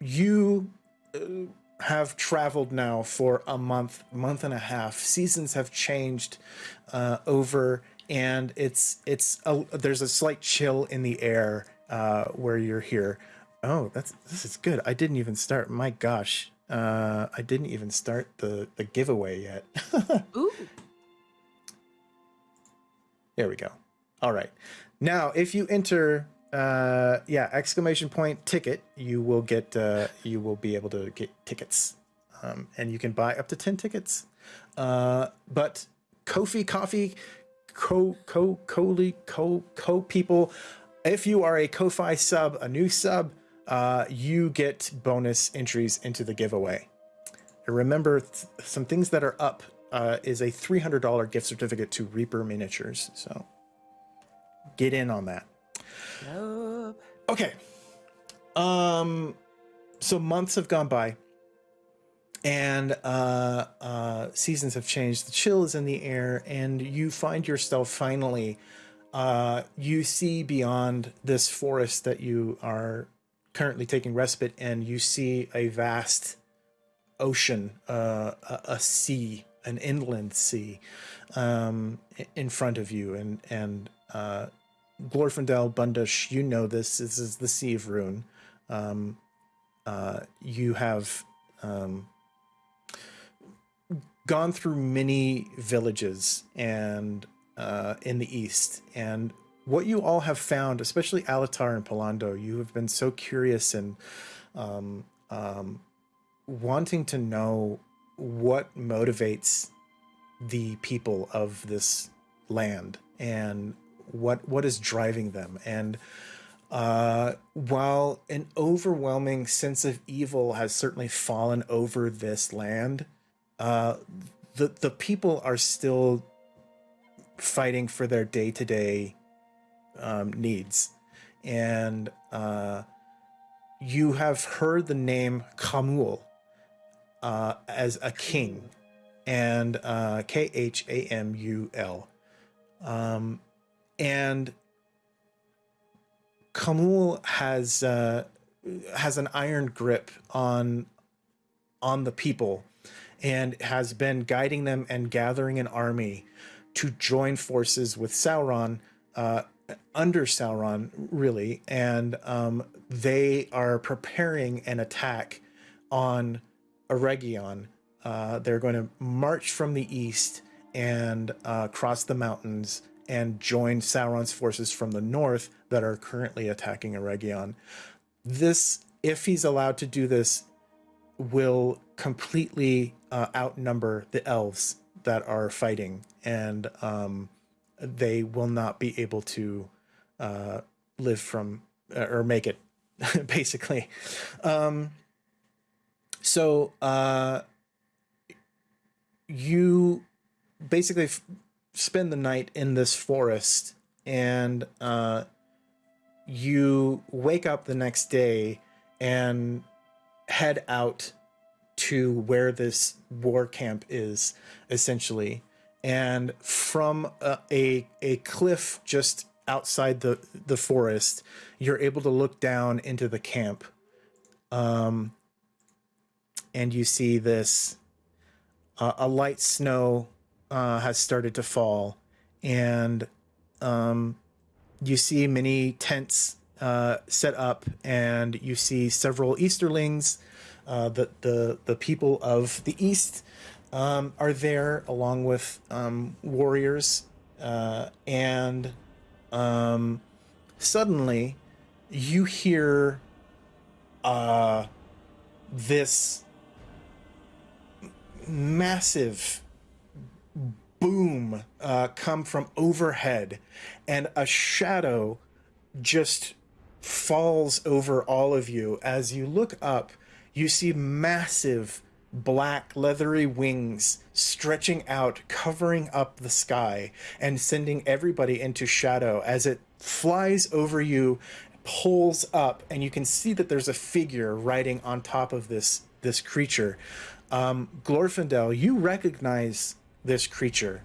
you uh, have traveled now for a month, month and a half. Seasons have changed uh, over, and it's it's a, there's a slight chill in the air uh, where you're here. Oh, that's this is good. I didn't even start. My gosh, uh, I didn't even start the the giveaway yet. Ooh. There we go. All right. Now, if you enter, uh, yeah, exclamation point ticket, you will get, uh, you will be able to get tickets, um, and you can buy up to ten tickets. Uh, but Kofi Coffee, Co Co Coli Co Co people, if you are a Ko-fi sub, a new sub, uh, you get bonus entries into the giveaway. And remember, th some things that are up uh, is a $300 gift certificate to Reaper Miniatures. So get in on that. Nope. Okay. Um, so months have gone by and uh, uh, seasons have changed. The chill is in the air, and you find yourself finally. Uh, you see beyond this forest that you are currently taking respite and You see a vast ocean, uh, a, a sea, an inland sea, um, in front of you, and and uh, Glorfindel Bundush, you know this. This is the Sea of Rhûn. Um, uh, you have um, gone through many villages and uh, in the east, and what you all have found, especially Alatar and Palando, you have been so curious and um, um, wanting to know what motivates the people of this land and what what is driving them and uh, while an overwhelming sense of evil has certainly fallen over this land, uh, the the people are still fighting for their day to day needs, and uh, you have heard the name Khamul uh, as a king, and uh, K H A M U L. Um, and Khamul has uh, has an iron grip on on the people and has been guiding them and gathering an army to join forces with Sauron uh, under Sauron, really, and um, they are preparing an attack on Eregion. Uh, they're going to march from the east and uh, cross the mountains and join Sauron's forces from the north that are currently attacking Eregion. This, if he's allowed to do this, will completely uh, outnumber the elves that are fighting, and um, they will not be able to uh, live from uh, or make it, basically. Um, so uh, you basically spend the night in this forest and uh, you wake up the next day and head out to where this war camp is essentially. And from a, a, a cliff just outside the the forest you're able to look down into the camp um and you see this uh, a light snow uh, has started to fall, and um, you see many tents uh, set up, and you see several Easterlings. Uh, the the the people of the East um, are there, along with um, warriors, uh, and um, suddenly you hear uh, this massive boom uh, come from overhead, and a shadow just falls over all of you. As you look up, you see massive black leathery wings stretching out, covering up the sky, and sending everybody into shadow as it flies over you, pulls up, and you can see that there's a figure riding on top of this this creature. Um, Glorfindel, you recognize this creature.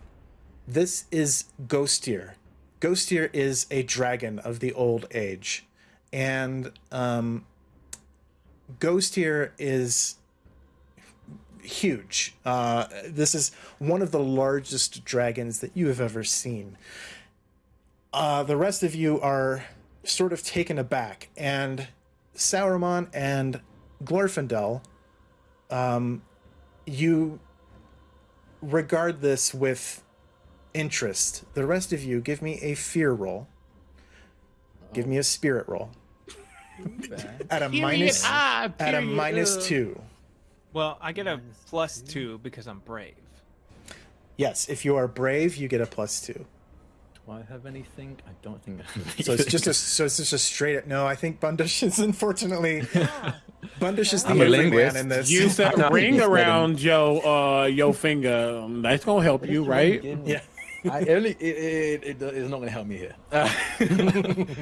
This is Ghostir. Ghostir is a dragon of the old age. And um, Ghost here is huge. Uh, this is one of the largest dragons that you have ever seen. Uh, the rest of you are sort of taken aback, and Sauron and Glorfindel, um, you regard this with interest. The rest of you, give me a fear roll. Give me a spirit roll. At a minus, ah, at a period. minus Ugh. two. Well, I get a plus two because I'm brave. Yes, if you are brave, you get a plus two. Do I have anything? I don't think. So it's just a so it's just a straight. No, I think Bundish is unfortunately. Bundish is the I'm a everyman linguist. in this. Use that I'm ring around your uh your finger. Um, That's gonna help you, right? Yeah. I only it, it, it, it's not going to help me here.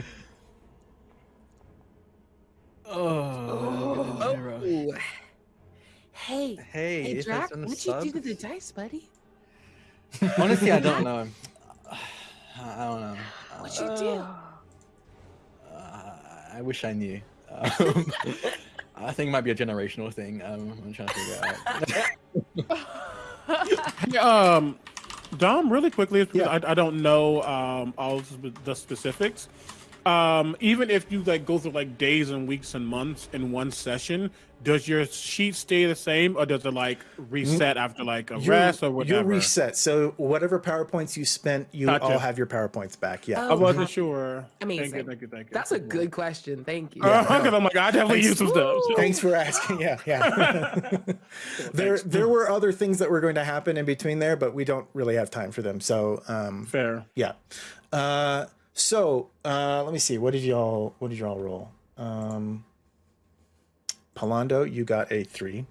oh, Oh. Hey, Hey, hey, if Drac, it's on the what'd you do sub- to the dice, buddy? Honestly, I don't know. I don't know. What'd you do? Uh, I wish I knew. Um, I think it might be a generational thing. Um, I'm trying to figure out. Hey, um, Dom, really quickly, because Yeah. I, I don't know um all the- the specifics. Um, even if you like go through like days and weeks and months in one session, does your sheet stay the same, or does it like reset after like a You're, rest or whatever? you're reset. So whatever powerpoints you spent, you Gotcha. all have your powerpoints back. Yeah. I Oh, wasn't wow. sure. Thank Amazing. you, thank you, thank you. That's a good question. Thank you. Uh, because I'm like, I definitely Thanks. use some stuff. so- Thanks for asking. Yeah, yeah. there, there were other things that were going to happen in between there, but we don't really have time for them. So, um, Fair. yeah. Uh, so uh, let me see. What did y'all? What did y'all roll? Um, Palando, you got a three.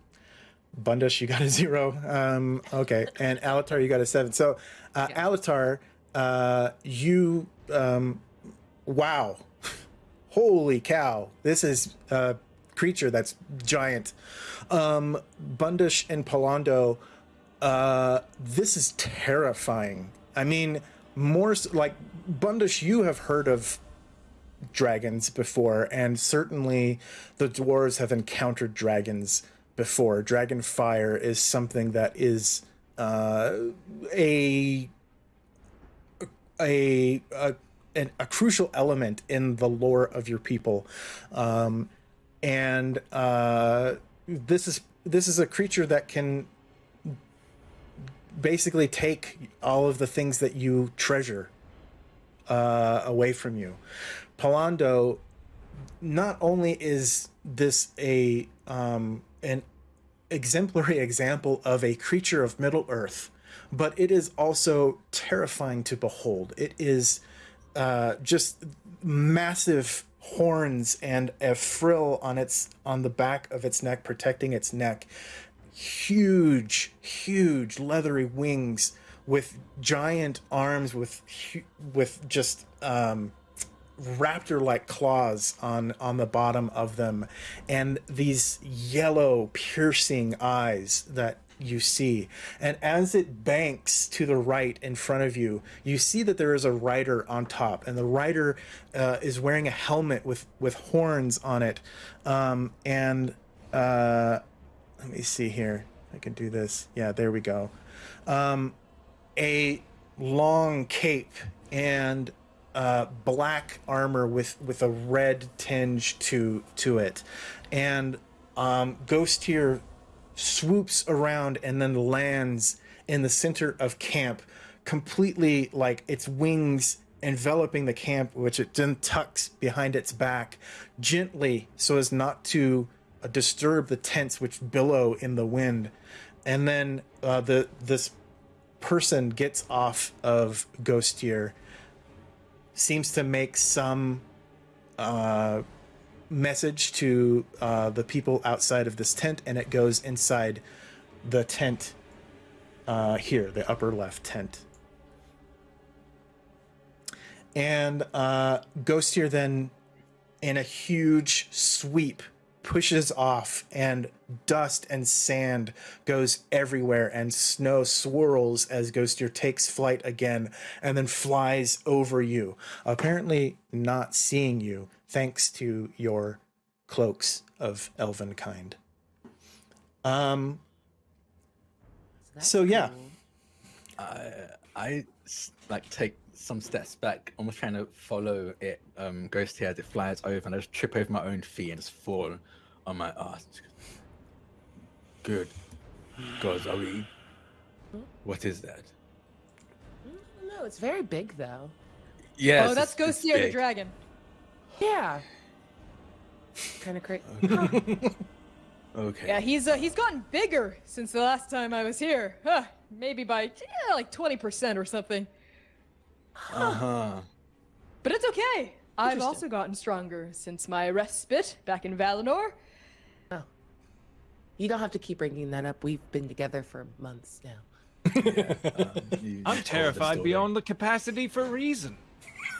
Bundish, you got a zero. Um, okay, and Alatar, you got a seven. So, uh, Alatar, uh, you, um, wow, holy cow! This is a creature that's giant. Um, Bundish and Palando, uh, this is terrifying. I mean, more like Bundish, you have heard of dragons before, and certainly the dwarves have encountered dragons before. Dragon fire is something that is uh, a a a, an, a crucial element in the lore of your people, um, and uh, this is this is a creature that can basically take all of the things that you treasure uh, away from you. Palando, not only is this a um, an exemplary example of a creature of Middle Earth, but it is also terrifying to behold. It is uh, just massive horns and a frill on its on the back of its neck protecting its neck huge huge leathery wings with giant arms with with just um raptor like claws on on the bottom of them. And these yellow piercing eyes that you see. And as it banks to the right in front of you you see that there is a rider on top. And the rider uh, is wearing a helmet with with horns on it. Um, and uh, let me see here. I can do this. Yeah there we go. Um, a long cape and uh, black armor with with a red tinge to to it, and um, Ghost here swoops around and then lands in the center of camp, completely like its wings enveloping the camp, which it then tucks behind its back gently so as not to disturb the tents which billow in the wind, and then uh, the this person gets off of Ghost here seems to make some uh, message to uh, the people outside of this tent, and it goes inside the tent uh, here, the upper left tent. And uh, Ghost here then, in a huge sweep, pushes off, and dust and sand goes everywhere, and snow swirls as Ghostier takes flight again and then flies over you, apparently not seeing you thanks to your cloaks of elven kind. Um, That's So, yeah. cool. I like take some steps back, almost trying to follow it. Um, Ghost here as it flies over, and I just trip over my own feet and just fall on my ass. Good. God, are we? What is that? No, it's very big though. Yes. oh, that's Ghostia the dragon. Yeah. Kind of crazy. Okay. Yeah, he's uh, he's gotten bigger since the last time I was here. Huh, maybe by yeah, like 20% or something. Uh huh. But it's okay. I've also gotten stronger since my respite back in Valinor. Oh. You don't have to keep bringing that up. We've been together for months now. Um, I'm terrified beyond the capacity for reason.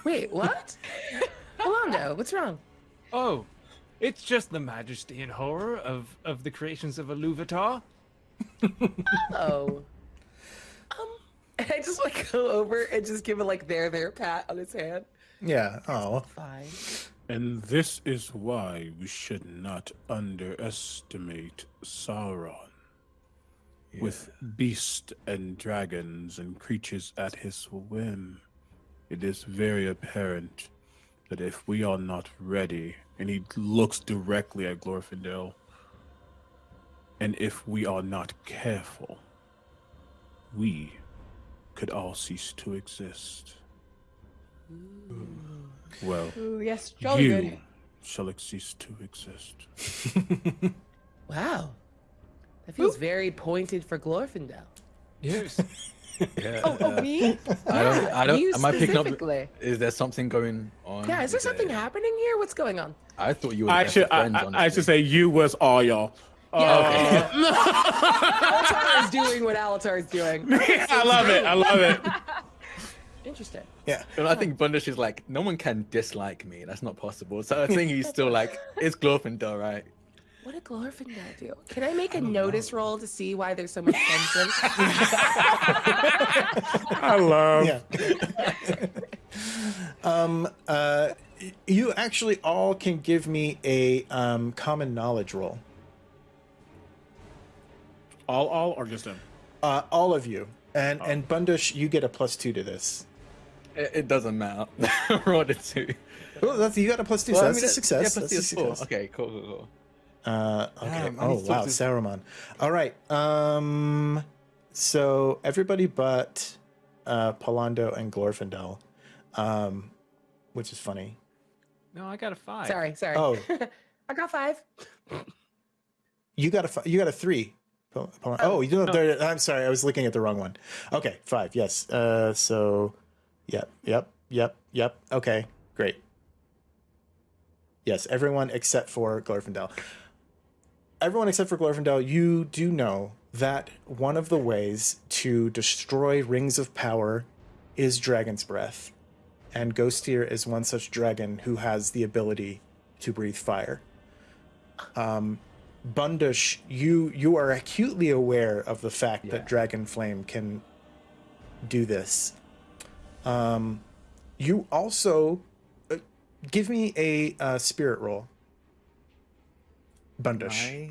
Wait, what? Hold. What's wrong? Oh, it's just the majesty and horror of, of the creations of a Iluvatar. Oh. And I just like go over and just give it like there, there pat on his hand. yeah. Oh, Fine. And this is why we should not underestimate Sauron. With beasts and dragons and creatures at his whim, it is very apparent that if we are not ready, and he looks directly at Glorfindel, and if we are not careful, we could all cease to exist. Well, Ooh, yes, jolly you good. shall cease to exist. Wow. That feels very pointed for Glorfindel. Yes. Yeah. Oh, oh, me? I don't. I don't. Am I picking up? Is there something going on? Yeah, is there something happening here? What's going on? I thought you were. I best should, of I, friends, I, I should say you was all y'all. Yeah, Uh, Alatar is doing what Alatar is doing. I love it. I love it. Interesting. yeah. And I think Bundish is like, no one can dislike me. That's not possible. So I think he's still like, it's Glorfindel, right? What did Glorfindel do? Can I make a notice roll to see why there's so much tension? I love. Yeah. um. Uh. You actually all can give me a um common knowledge roll. All, all, or just him? Uh, all of you, and and Bundush, you get a plus two to this. It, it doesn't matter. Rolled a two. Oh, that's you got a plus two. Well, so I that's mean, a success. Yeah, plus that's two a is four. success. Okay, cool, cool, cool. Uh, okay. Damn, oh wow, talk to- Saruman. All right. Um. So everybody but uh, Palando and Glorfindel, um, which is funny. No, I got a five. sorry, sorry. Oh. I got five. You got a fi- you got a three. Pal- Oh, you know, there, I'm sorry, I was looking at the wrong one. Okay, five. Yes. Uh, so, yep, yep, yep, yep. Okay, great. Yes, everyone except for Glorfindel. Everyone except for Glorfindel, you do know that one of the ways to destroy rings of power is Dragon's Breath, and Ghostier is one such dragon who has the ability to breathe fire. Um, Bundush, you you are acutely aware of the fact that Yeah. Dragon Flame can do this. Um, you also uh, give me a uh, spirit roll. Bundish. My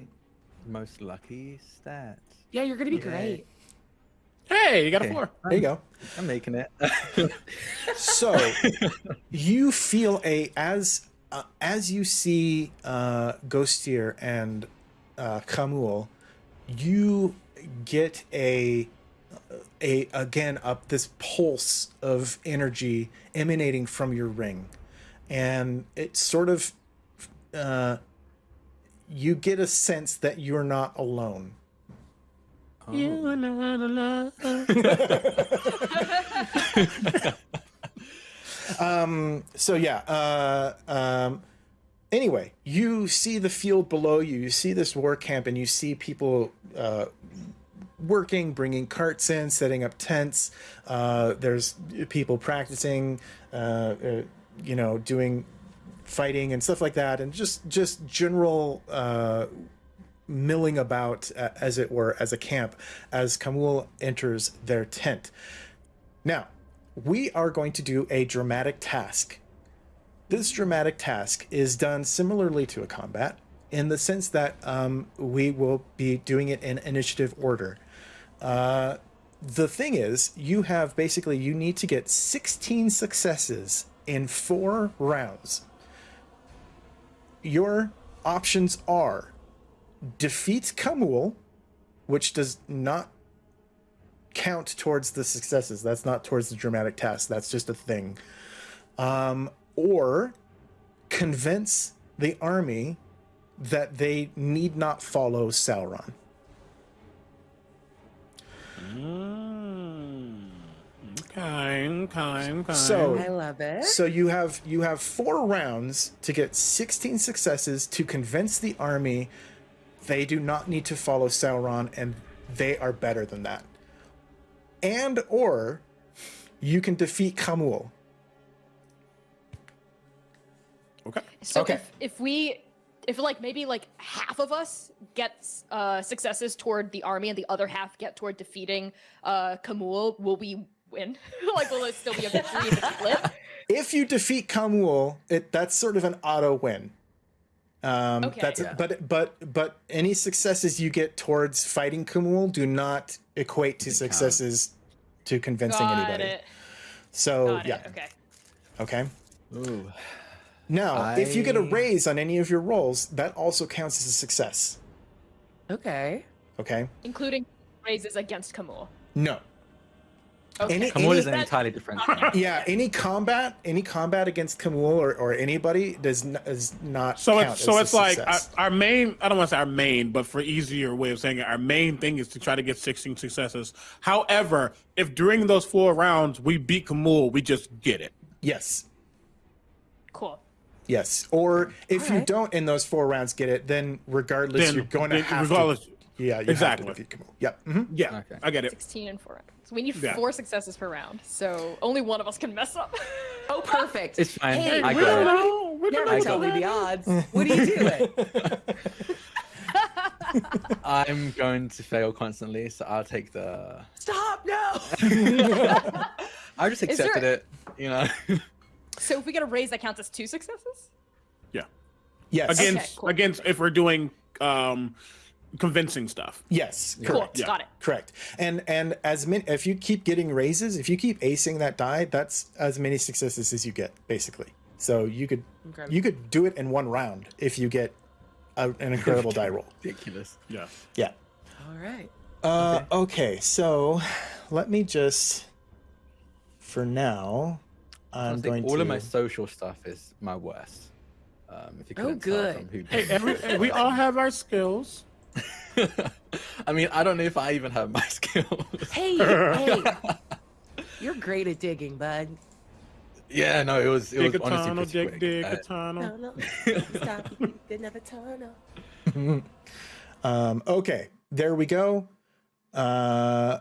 most lucky stats. Yeah, you're gonna be Yay. great. Hey, you got a Okay. four. There you go. I'm making it. So you feel a as uh, as you see uh, Ghostier and uh, Khamul, you get a a again up this pulse of energy emanating from your ring, and it sort of uh, you get a sense that you're not alone. You are not alone. um so yeah uh um anyway you see the field below you you see this war camp and you see people uh working bringing carts in setting up tents uh there's people practicing uh, uh you know doing fighting and stuff like that and just just general uh milling about uh, as it were as a camp as Khamul enters their tent now we are going to do a dramatic task. This dramatic task is done similarly to a combat in the sense that um, we will be doing it in initiative order. Uh, the thing is, you have basically you need to get 16 successes in four rounds. Your options are defeat Khamul, which does not count towards the successes. That's not towards the dramatic task. That's just a thing. Um, or convince the army that they need not follow Sauron. Mm. Okay, okay, okay. So- I love it. So you have you have four rounds to get 16 successes to convince the army they do not need to follow Sauron and they are better than that. And or you can defeat Khamul. So Okay. if, if we, if like maybe like half of us gets uh, successes toward the army and the other half get toward defeating uh, Khamul, will we win? like, will it still be a victory in the split? If you defeat Khamul, it that's sort of an auto win. Um, Okay. that's Yeah. but but but any successes you get towards fighting Khamul do not equate to successes to convincing Got anybody. it. So Got yeah, it. Okay. okay. Ooh. Now, if you get a raise on any of your rolls, that also counts as a success. okay. Okay. Including raises against Khamul. No. Okay. Any- Khamul is an entirely different. Yeah. Any combat, any combat against Khamul or, or anybody does not, does not. So count it's so as a it's like our, our main. I don't want to say our main, but for easier way of saying it, our main thing is to try to get 16 successes. However, if during those four rounds we beat Khamul, we just get it. yes. Cool. Yes. Or if you Alright. don't in those four rounds get it, then regardless, Then you're going to have regardless, to. Yeah. You Exactly. Have to defeat Khamul. Yep. mhm. yeah, Okay. I get it. 16 and 4 rounds. So we need Yeah. four successes per round. So only one of us can mess up. Oh, perfect. It's fine. Hey, I we got don't it. know. We don't Never tell me the odds. What are you doing? I'm going to fail constantly, so I'll take the. Stop! No. I just Is there- accepted it. You know. so if we get a raise, that counts as two successes? Yeah, Yes. against cool. against if we're doing um convincing stuff. Yes. Cool. Correct. Yeah. Got it. Correct. And and as many if you keep getting raises, if you keep acing that die, that's as many successes as you get, basically. So you could Okay. you could do it in one round if you get a, an incredible die roll. Ridiculous. Yeah. Yeah. All right. Uh, okay. So let me just for now. I'm Honestly, going all to of my social stuff is my worst. Um, if you Oh, couldn't tell good. Hey, every, we all have our skills. I mean, I don't know if I even have my skills. Hey, hey. You're great at digging, bud. yeah, no, it was it was Dig a honestly tunnel, pretty dig, quick. dig Uh, a tunnel. No, no. Stop. You did tunnel. Um, okay, there we go. Uh,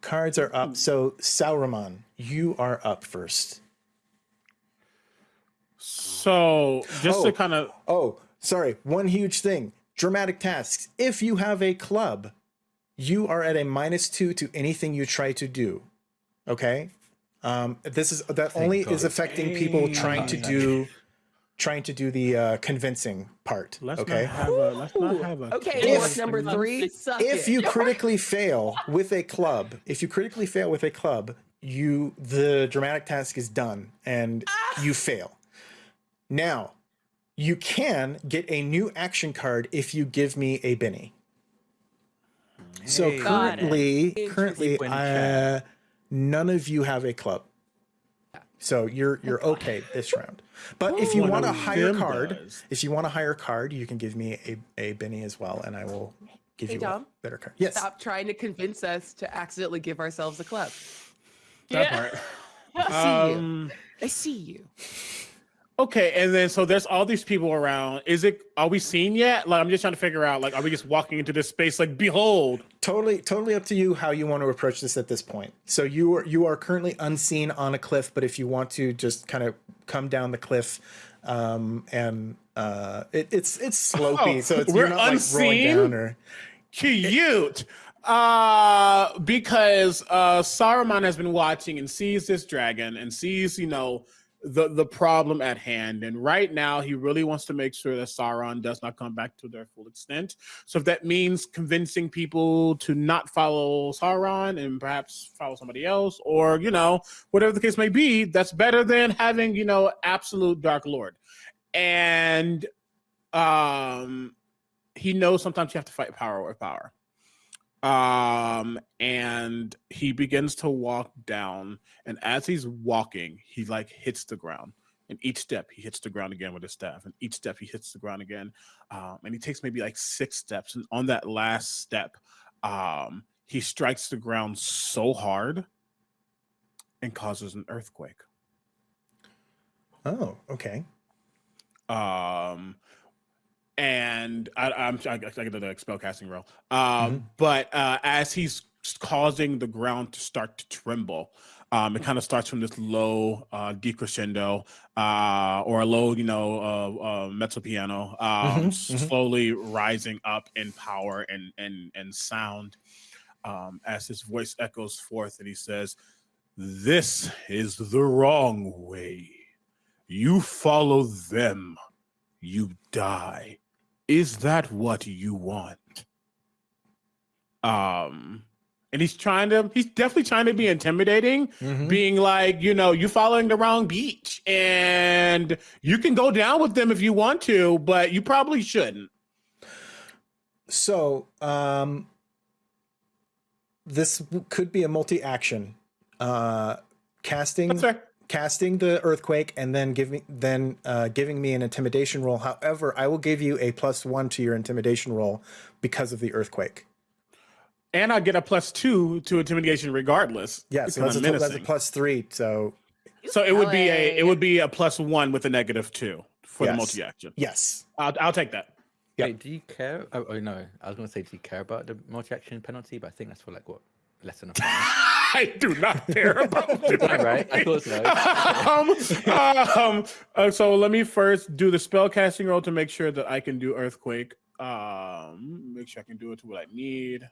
cards are up. So Saruman, you are up first. So just Oh. to kind of Oh, sorry. One huge thing. Dramatic tasks. If you have a club, you are at a minus two to anything you try to do. Okay. Um, this is that only is God. affecting people trying to do trying to do the uh, convincing part. let's okay. not have a let's not have a Okay, If- number three? If it. you critically fail with a club, if you critically fail with a club, you the dramatic task is done and you fail. Now, you can get a new action card if you give me a Benny. So Hey. Got it. currently, currently, When uh, none of you have a club. So you're you're okay this round. But if you want a higher card, does. if you want a higher card, you can give me a, a Benny as well, and I will give Hey, you Dom. a better card. Yes. Stop trying to convince us to accidentally give ourselves a club. that Yeah. part. I see you. Um, I see you. Okay, and then so there's all these people around. Is it? Are we seen yet? Like I'm just trying to figure out. Like, are we just walking into this space? Like, behold. totally totally up to you how you want to approach this at this point so you are you are currently unseen on a cliff but if you want to just kind of come down the cliff um and uh it, it's it's slopey Oh, so it's we're not like rolling down or Cute. Uh, because uh, Saruman has been watching and sees this dragon and sees, you know, the the problem at hand. And right now, he really wants to make sure that Sauron does not come back to their full extent. So if that means convincing people to not follow Sauron and perhaps follow somebody else, or you know, whatever the case may be, that's better than having you know absolute Dark Lord. And um, he knows sometimes you have to fight power with power um and he begins to walk down and as he's walking he like hits the ground. And each step he hits the ground again with his staff and each step he hits the ground again. Um and he takes maybe like six steps and on that last step um he strikes the ground so hard and causes an earthquake. Oh, okay. um and I, I'm I, I get the spellcasting roll. Um, but uh, as he's causing the ground to start to tremble, um, it kind of starts from this low uh, decrescendo uh, or a low, you know, uh, uh, mezzo piano, um, Mhm, mhm. slowly rising up in power and and and sound. Um, as his voice echoes forth, and he says, "This is the wrong way. You follow them." you die. Is that what you want? Um, and he's trying to, he's definitely trying to be intimidating, Mhm. being like, you know, you're following the wrong beach and you can go down with them if you want to, but you probably shouldn't. So, um, this could be a multi-action. Uh, casting. Casting the earthquake, and then giving then uh, giving me an intimidation roll. However, I will give you a plus one to your intimidation roll because of the earthquake. And I get a plus two to intimidation regardless. Yeah, so because that's a, I'm total- that's a plus three. So So it would be a, it would be a plus one with a negative two for the multi action. yes, I'll, I'll take that. Yep. Wait, do you care? Oh, oh no, I was going to say, do you care about the multi-action penalty? But I think that's for like what less than a point. I do not care about it. right? I thought so. um, um, uh, so let me first do the spell casting roll to make sure that I can do earthquake. Um, make sure I can do it to what I need,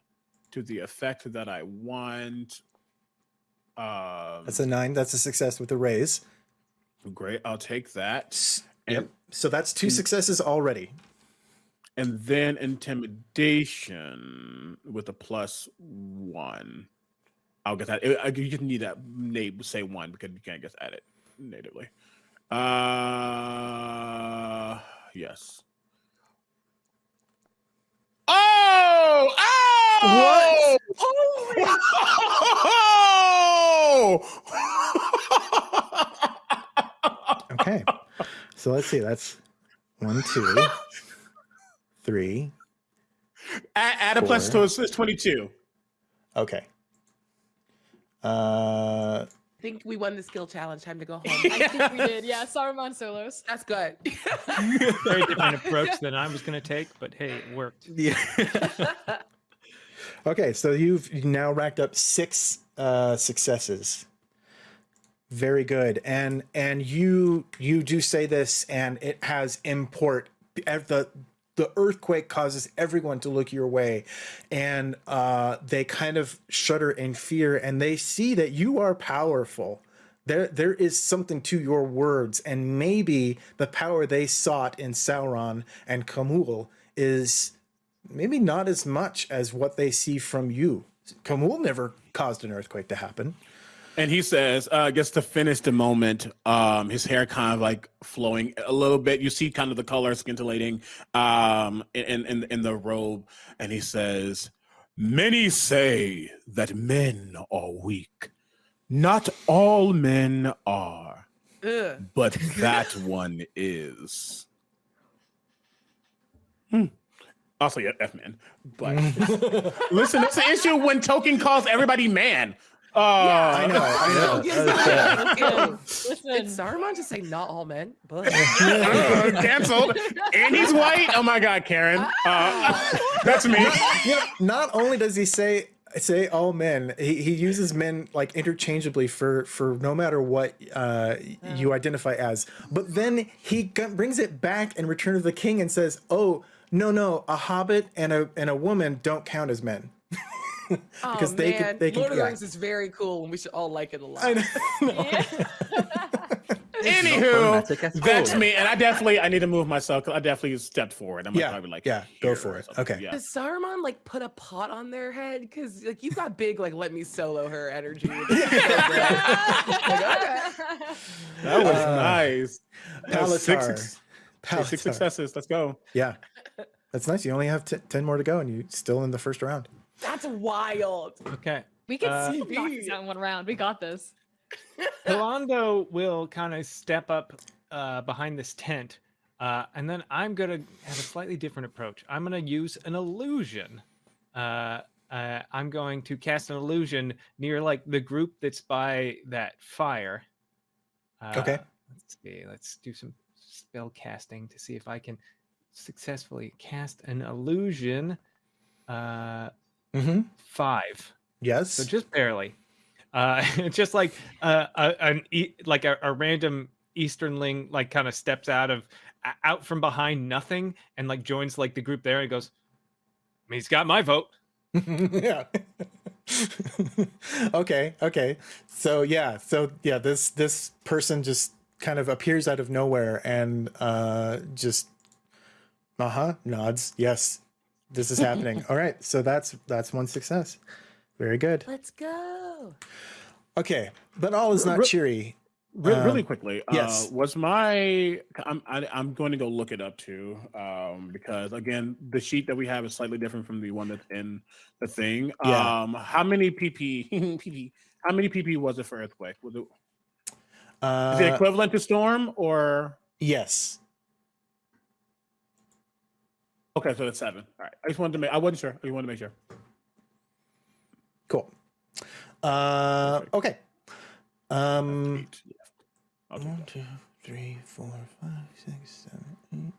to the effect that I want. Um, that's a nine. That's a success with the raise. great. I'll take that. Yep. So that's two successes already. And then intimidation with a plus one. I'll get that. Uh, I- You can need that name say one because you can't just add it natively. Uh yes. Oh! Oh! What? Okay. so let's see. That's one, two, three. add, add a plus plus to it's 22. Okay. Uh, I think we won the skill challenge. Time to go home. I think we did. Yeah, Saruman solos. That's good. Very different approach than I was going to take, but hey, it worked. yeah. okay, so you've now racked up six uh, successes. Very good, and and you you do say this, and it has import. Ev- The the earthquake causes everyone to look your way, and uh, they kind of shudder in fear, and they see that you are powerful. There there is something to your words, and maybe the power they sought in Sauron and Khamul is maybe not as much as what they see from you. Khamul never caused an earthquake to happen. And he says, uh, just to finish the moment, um, his hair kind of like flowing a little bit. You see kind of the color scintillating um, in, in, in the robe. And he says, Many say that men are weak. Not all men are, Ugh. but that one is. Hmm. Also, yeah, F man. But listen, that's the issue when Tolkien calls everybody man. Uh, I know, I know. Yes, yeah. Listen, It's Saruman to say not all men, but Uh, canceled. And he's white. Oh my God, Karen. Uh, that's me. You know, not only does he say say all men, he, he uses men like interchangeably for for no matter what uh, you identify as. But then he g- brings it back in Return of the King and says, "Oh no, no, a hobbit and a and a woman don't count as men." Because oh, they man. could- they could- Lord of yeah. the Rings is very cool, and we should all like it a lot. I know. yeah. Anywho, problematic at that's me, and I definitely I need to move myself. I definitely stepped forward. I'm Yeah, probably like yeah, go for it. Okay. Yeah. Does Saruman like put a pot on their head? Because like you've got big like let me solo her energy. Like, okay. That was Uh, nice. That was six, Palatar. six, six successes. Let's go. Yeah. That's nice. You only have t- 10 more to go and you're still in the first round. That's wild. Okay. we can Uh, still knock this out in one round. We got this. Pilando will kind of step up uh, behind this tent, uh, and then I'm gonna have a slightly different approach. I'm gonna use an illusion. Uh, uh, I'm going to cast an illusion near like the group that's by that fire. Uh, Okay. Let's see. Let's do some spell casting to see if I can successfully cast an illusion. Mm-hmm. five. Yes. So just barely. Uh, just like uh, a, an e- like a, a random Easternling like kind of steps out of out from behind nothing and like joins like the group there and goes, "He's got my vote." yeah. okay. Okay. So yeah. So yeah. This this person just kind of appears out of nowhere and uh just uh huh nods. Yes, this is happening. All right. So that's that's one success. Very good. Let's go. Okay, but all is not Re- cheery. Re- really Um, quickly, yes. uh, was my I'm I, I'm going to go look it up too, um, because again, the sheet that we have is slightly different from the one that's in the thing. Yeah. Um, how many PP, PP how many PP was it for earthquake? Was it, is it Uh, equivalent to storm or yes. Okay? So that's seven. All right, I just wanted to make I wasn't sure. I just wanted to make sure. Cool. Uh, okay. Um. Eight, yeah. I'll do One, that. two, three, four, five, six, seven, eight.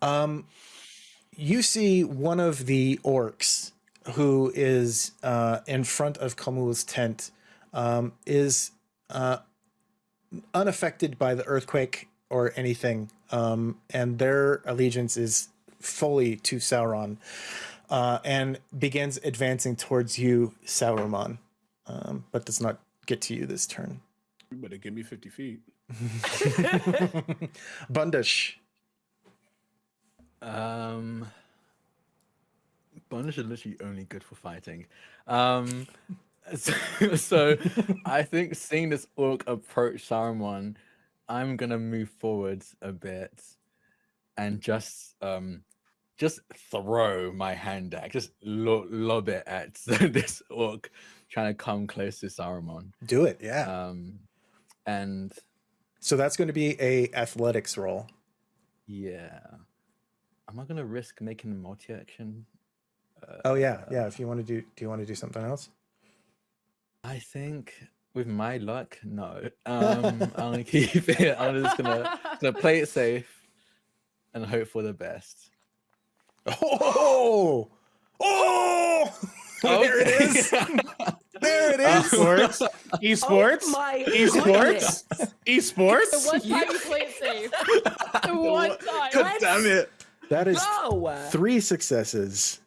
Um, you see one of the orcs who is uh, in front of Khamul's tent um, is uh, unaffected by the earthquake or anything, um, and their allegiance is fully to Sauron, uh, and begins advancing towards you, Saruman um, but does not get to you this turn. You better give me fifty feet. Bundish. Um, Bondage is literally only good for fighting. Um, so, so I think seeing this orc approach Saruman, I'm gonna move forwards a bit and just um just throw my hand at, just lo- lob it at this orc trying to come close to Saruman. Do it, yeah. Um, and so that's going to be a athletics roll. yeah, am I gonna risk making a multi-action? Oh yeah, yeah. If you want to do, do you want to do something else? I think with my luck, no. Um, I'm gonna keep it. I'm just gonna, gonna play it safe and hope for the best. Oh, oh! there it is. There it is. Esports, esports, Oh my esports, The esports. one time you play it safe. The one time. God damn it! That is No. three successes.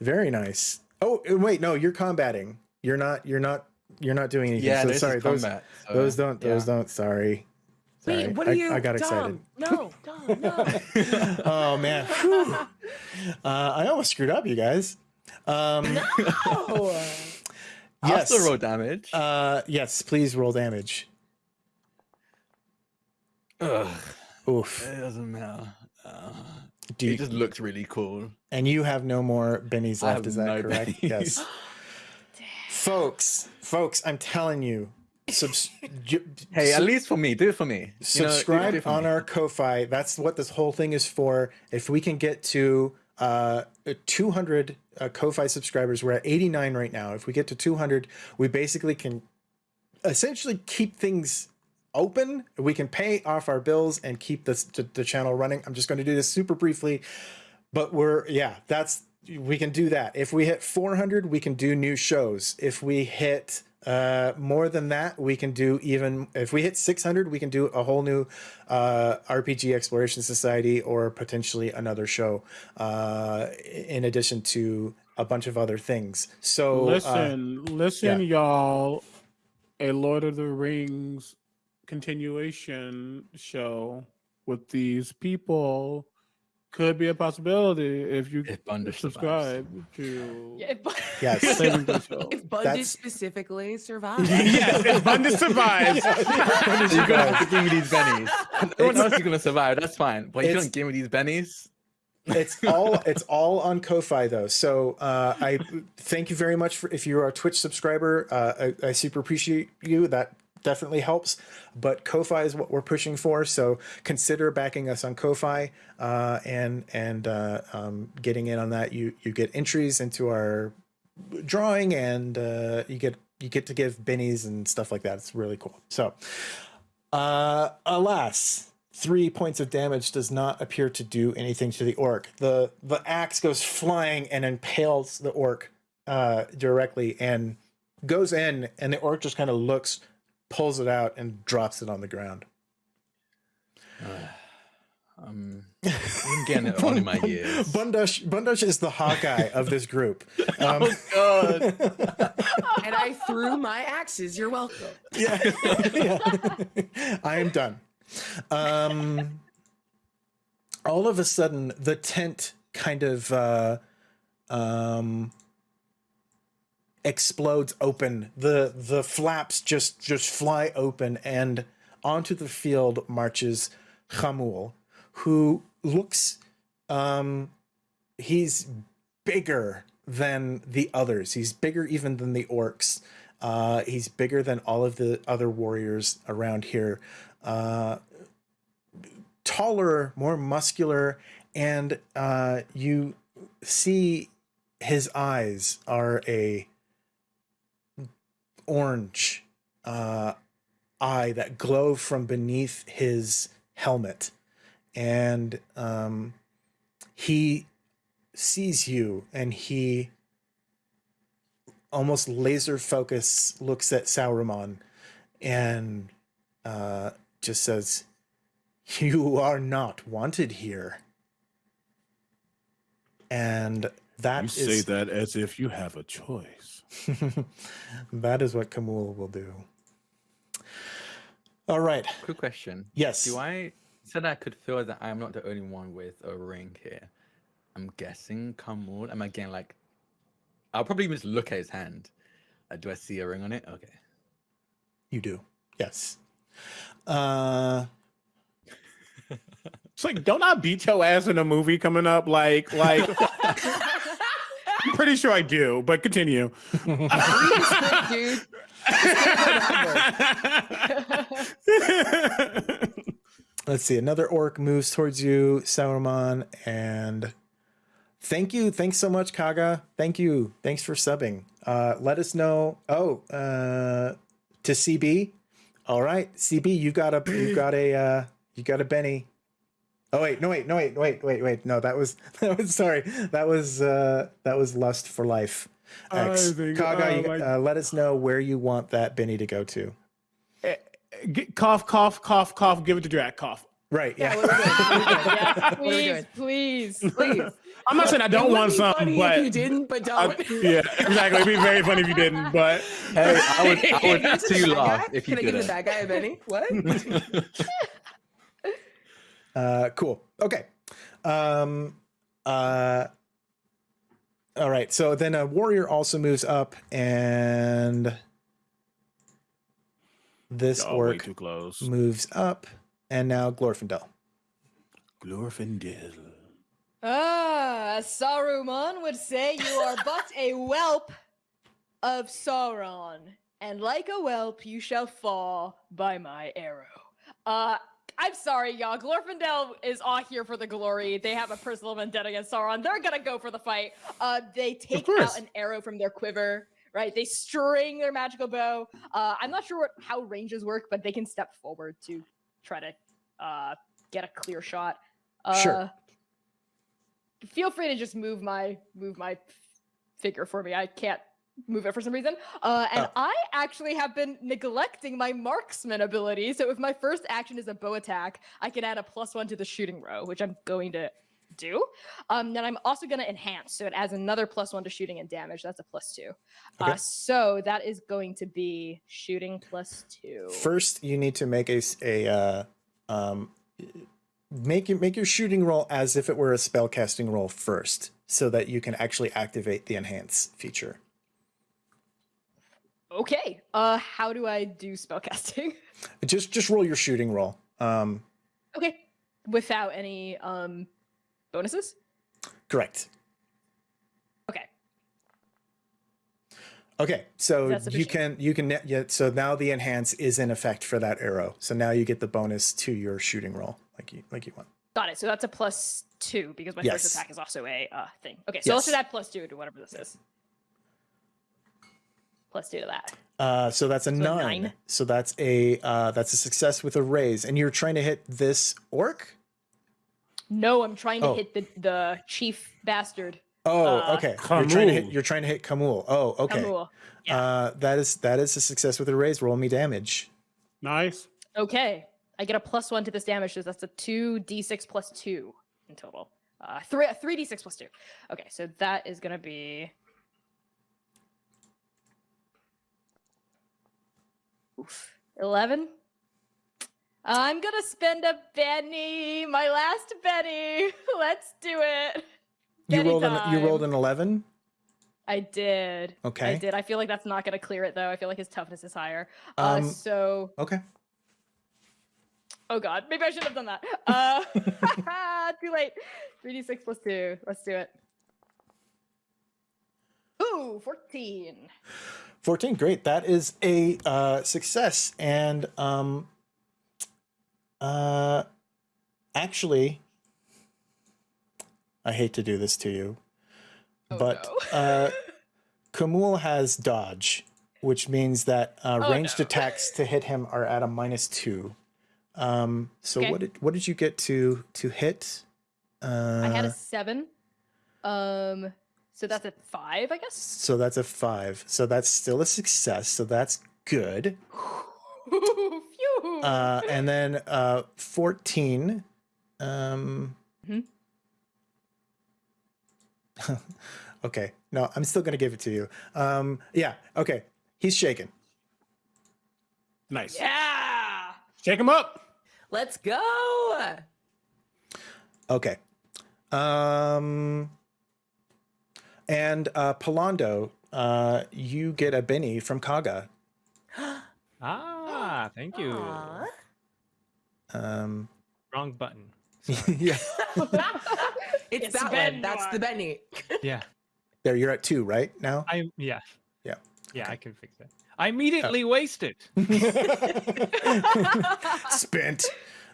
Very nice. Oh wait, no, you're combating. You're not. You're not. You're not doing anything. Yeah, so sorry. is Those combat. so, those don't. Those yeah. don't. Sorry. Sorry. Wait, what are I, you? I got excited. No, Dom, no. oh man. Uh, I almost screwed up, you guys. Um, Oh. I'll yes. still roll damage. Uh, yes, please roll damage. Ugh, Oof. it doesn't matter. Uh, Do it just looked really cool. and you have no more bennies left, is that no correct? bennies. Yes. folks, folks, I'm telling you, subs- Hey, at least for me, do it for me. You know, do it- do subscribe for on me. our Ko-fi. That's what this whole thing is for. If we can get to uh 200 uh, Ko-fi subscribers, we're at 89 right now. If we get to 200, we basically can essentially keep things open. We can pay off our bills and keep this the, the channel running. I'm just going to do this super briefly, but we're yeah, that's we can do that. If we hit 400, we can do new shows. If we hit uh more than that we can do even if we hit 600 we can do a whole new uh rpg exploration society or potentially another show uh in addition to a bunch of other things so uh, Listen, listen, yeah. y'all. a Lord of the Rings continuation show with these people could be a possibility if you If Bundish subscribe to Yeah, but- Yes. Saving the Show. If Bundish That's- specifically survives. yes, if Bundish survives. You're gonna have to give me these bennies. Everyone else is gonna survive. That's fine. But you It's- don't give me these bennies. it's all it's all on Ko-fi though. So uh, I thank you very much for if you're a Twitch subscriber. Uh, I, I super appreciate you. That definitely helps. But Ko-fi is what we're pushing for. So consider backing us on Ko-fi uh, and and uh, um, getting in on that. You you get entries into our drawing and uh, you get you get to give bennies and stuff like that. It's really cool. So uh, alas, three points of damage does not appear to do anything to the orc. The the axe goes flying and impales the orc uh, directly and goes in, and the orc just kind of looks, pulls it out, and drops it on the ground. Um, I'm getting it on in my ears. Bundush Bundush is the Hawkeye of this group. Um, God. and I threw my axes. You're welcome. yeah, yeah. I am done. Um, all of a sudden, the tent kind of uh, um, explodes open. the The flaps just just fly open, and onto the field marches Khamul, who looks um, he's bigger than the others. He's bigger even than the orcs. Uh, he's bigger than all of the other warriors around here. Uh, taller, more muscular, and uh, you see his eyes are a orange uh, eye that glow from beneath his helmet, and um, he sees you, and he almost laser focus looks at Sauron and uh, just says, "You are not wanted here." And that You is say that as if you have a choice. that is what Khamul will do. All right. Quick question. Yes. Do I said I could feel that I'm not the only one with a ring here? I'm guessing Khamul. Am I getting like I'll probably just look at his hand. Uh, do I see a ring on it? Okay. You do. Yes. Uh It's like, don't I beat your ass in a movie coming up? Like, like. I'm pretty sure I do, but continue. Let's see. Another orc moves towards you, Sauron, and thank you. Thanks so much, Kaga. Thank you. Thanks for subbing. Uh let us know. Oh, uh to CB. All right, CB, you got a you got a uh you got a Benny. Oh wait, no wait, no wait, wait, wait, wait. No, that was that was sorry. That was uh that was lust for life. X. I think- Kaga, oh you- my- uh, let us know where you want that Benny to go to. Get, cough, cough, cough, cough. Give it to Drac. Cough. Right. Yeah. Yeah, what are we doing? What are we doing? yes, What are we please, please. Please. I'm not saying I don't would want be some, funny but if you didn't, but don't. yeah, exactly. It'd be very funny if you didn't, but Hey, I would, I would Can I give see you laugh if you Can I give did the it. bad guy a Benny? What? Uh, cool. Okay. Um, uh, all right. So then a warrior also moves up, and this oh, way orc too close. moves up, and now Glorfindel. Glorfindel. Ah, as Saruman would say, you are but a whelp of Sauron, and like a whelp, you shall fall by my arrow. Uh, I'm sorry, y'all. Glorfindel is all here for the glory. They have a personal vendetta against Sauron. They're gonna go for the fight. Uh, they take out an arrow from their quiver. Right, they string their magical bow. Uh, I'm not sure what, how ranges work, but they can step forward to try to uh, get a clear shot. Uh, Sure. Feel free to just move my move my figure for me. I can't move it for some reason. Uh, and Oh. I actually have been neglecting my marksman ability. So if my first action is a bow attack, I can add a plus one to the shooting row, which I'm going to do. Um, then I'm also going to enhance, so it adds another plus one to shooting and damage. That's a plus two. Okay. Uh, so that is going to be shooting plus two. First, you need to make a uh, um, make your make your shooting roll as if it were a spell casting roll first, so that you can actually activate the enhance feature. Okay. Uh, how do I do spellcasting? Just just roll your shooting roll. Um, okay, without any um bonuses. correct. Okay. Okay, so you can you can net- yeah. So now the enhance is in effect for that arrow. So now you get the bonus to your shooting roll, like you like you want. Got it. So that's a plus two because my Yes. first attack is also a uh, thing. Okay, so let's Yes. just add plus two to whatever this is. Plus two to that. Uh, so that's a So a nine. nine. So that's a uh, that's a success with a raise, and you're trying to hit this orc. No, I'm trying to Oh. hit the the chief bastard. Oh, Uh, okay. You're trying to hit. Khamul. You're trying to hit Khamul. Oh, okay. Khamul. Yeah. Uh, that is that is a success with a raise. Roll me damage. Nice. Okay, I get a plus one to this damage, so that's a two d6 plus two in total. Uh, three three d6 plus two. Okay, so that is gonna be. Oof. Eleven. I'm gonna spend a Benny, my last Benny. Let's do it. You rolled an you rolled an eleven. I did. Okay. I did. I feel like that's not gonna clear it though. I feel like his toughness is higher. Uh, Um, so Okay. Oh god, maybe I shouldn't have done that. Uh, too late. 3d6 plus 2. Let's do it. Ooh, 14. 14 great that is a uh, success and um uh actually i hate to do this to you Oh, but no. uh Khamul has dodge which means that uh, Oh, ranged no. attacks to hit him are at a minus two um so Okay. what did what did you get to to hit uh I had a 7. Um, so that's a 5, I guess. so that's a five so that's still a success so that's good Phew. uh, and then uh, 14 um Mhm. okay no i'm still gonna give it to you um yeah okay he's shaken Nice. yeah. Shake him up. Let's go. okay um and uh Pallando, uh you get a Benny from Kaga Ah, thank you. Aw. um Wrong button. yeah It's, It's that Ben one. That's the Benny. Yeah. there you're at two right now I yeah. Yeah, Yeah, I can fix that. I immediately waste it. spent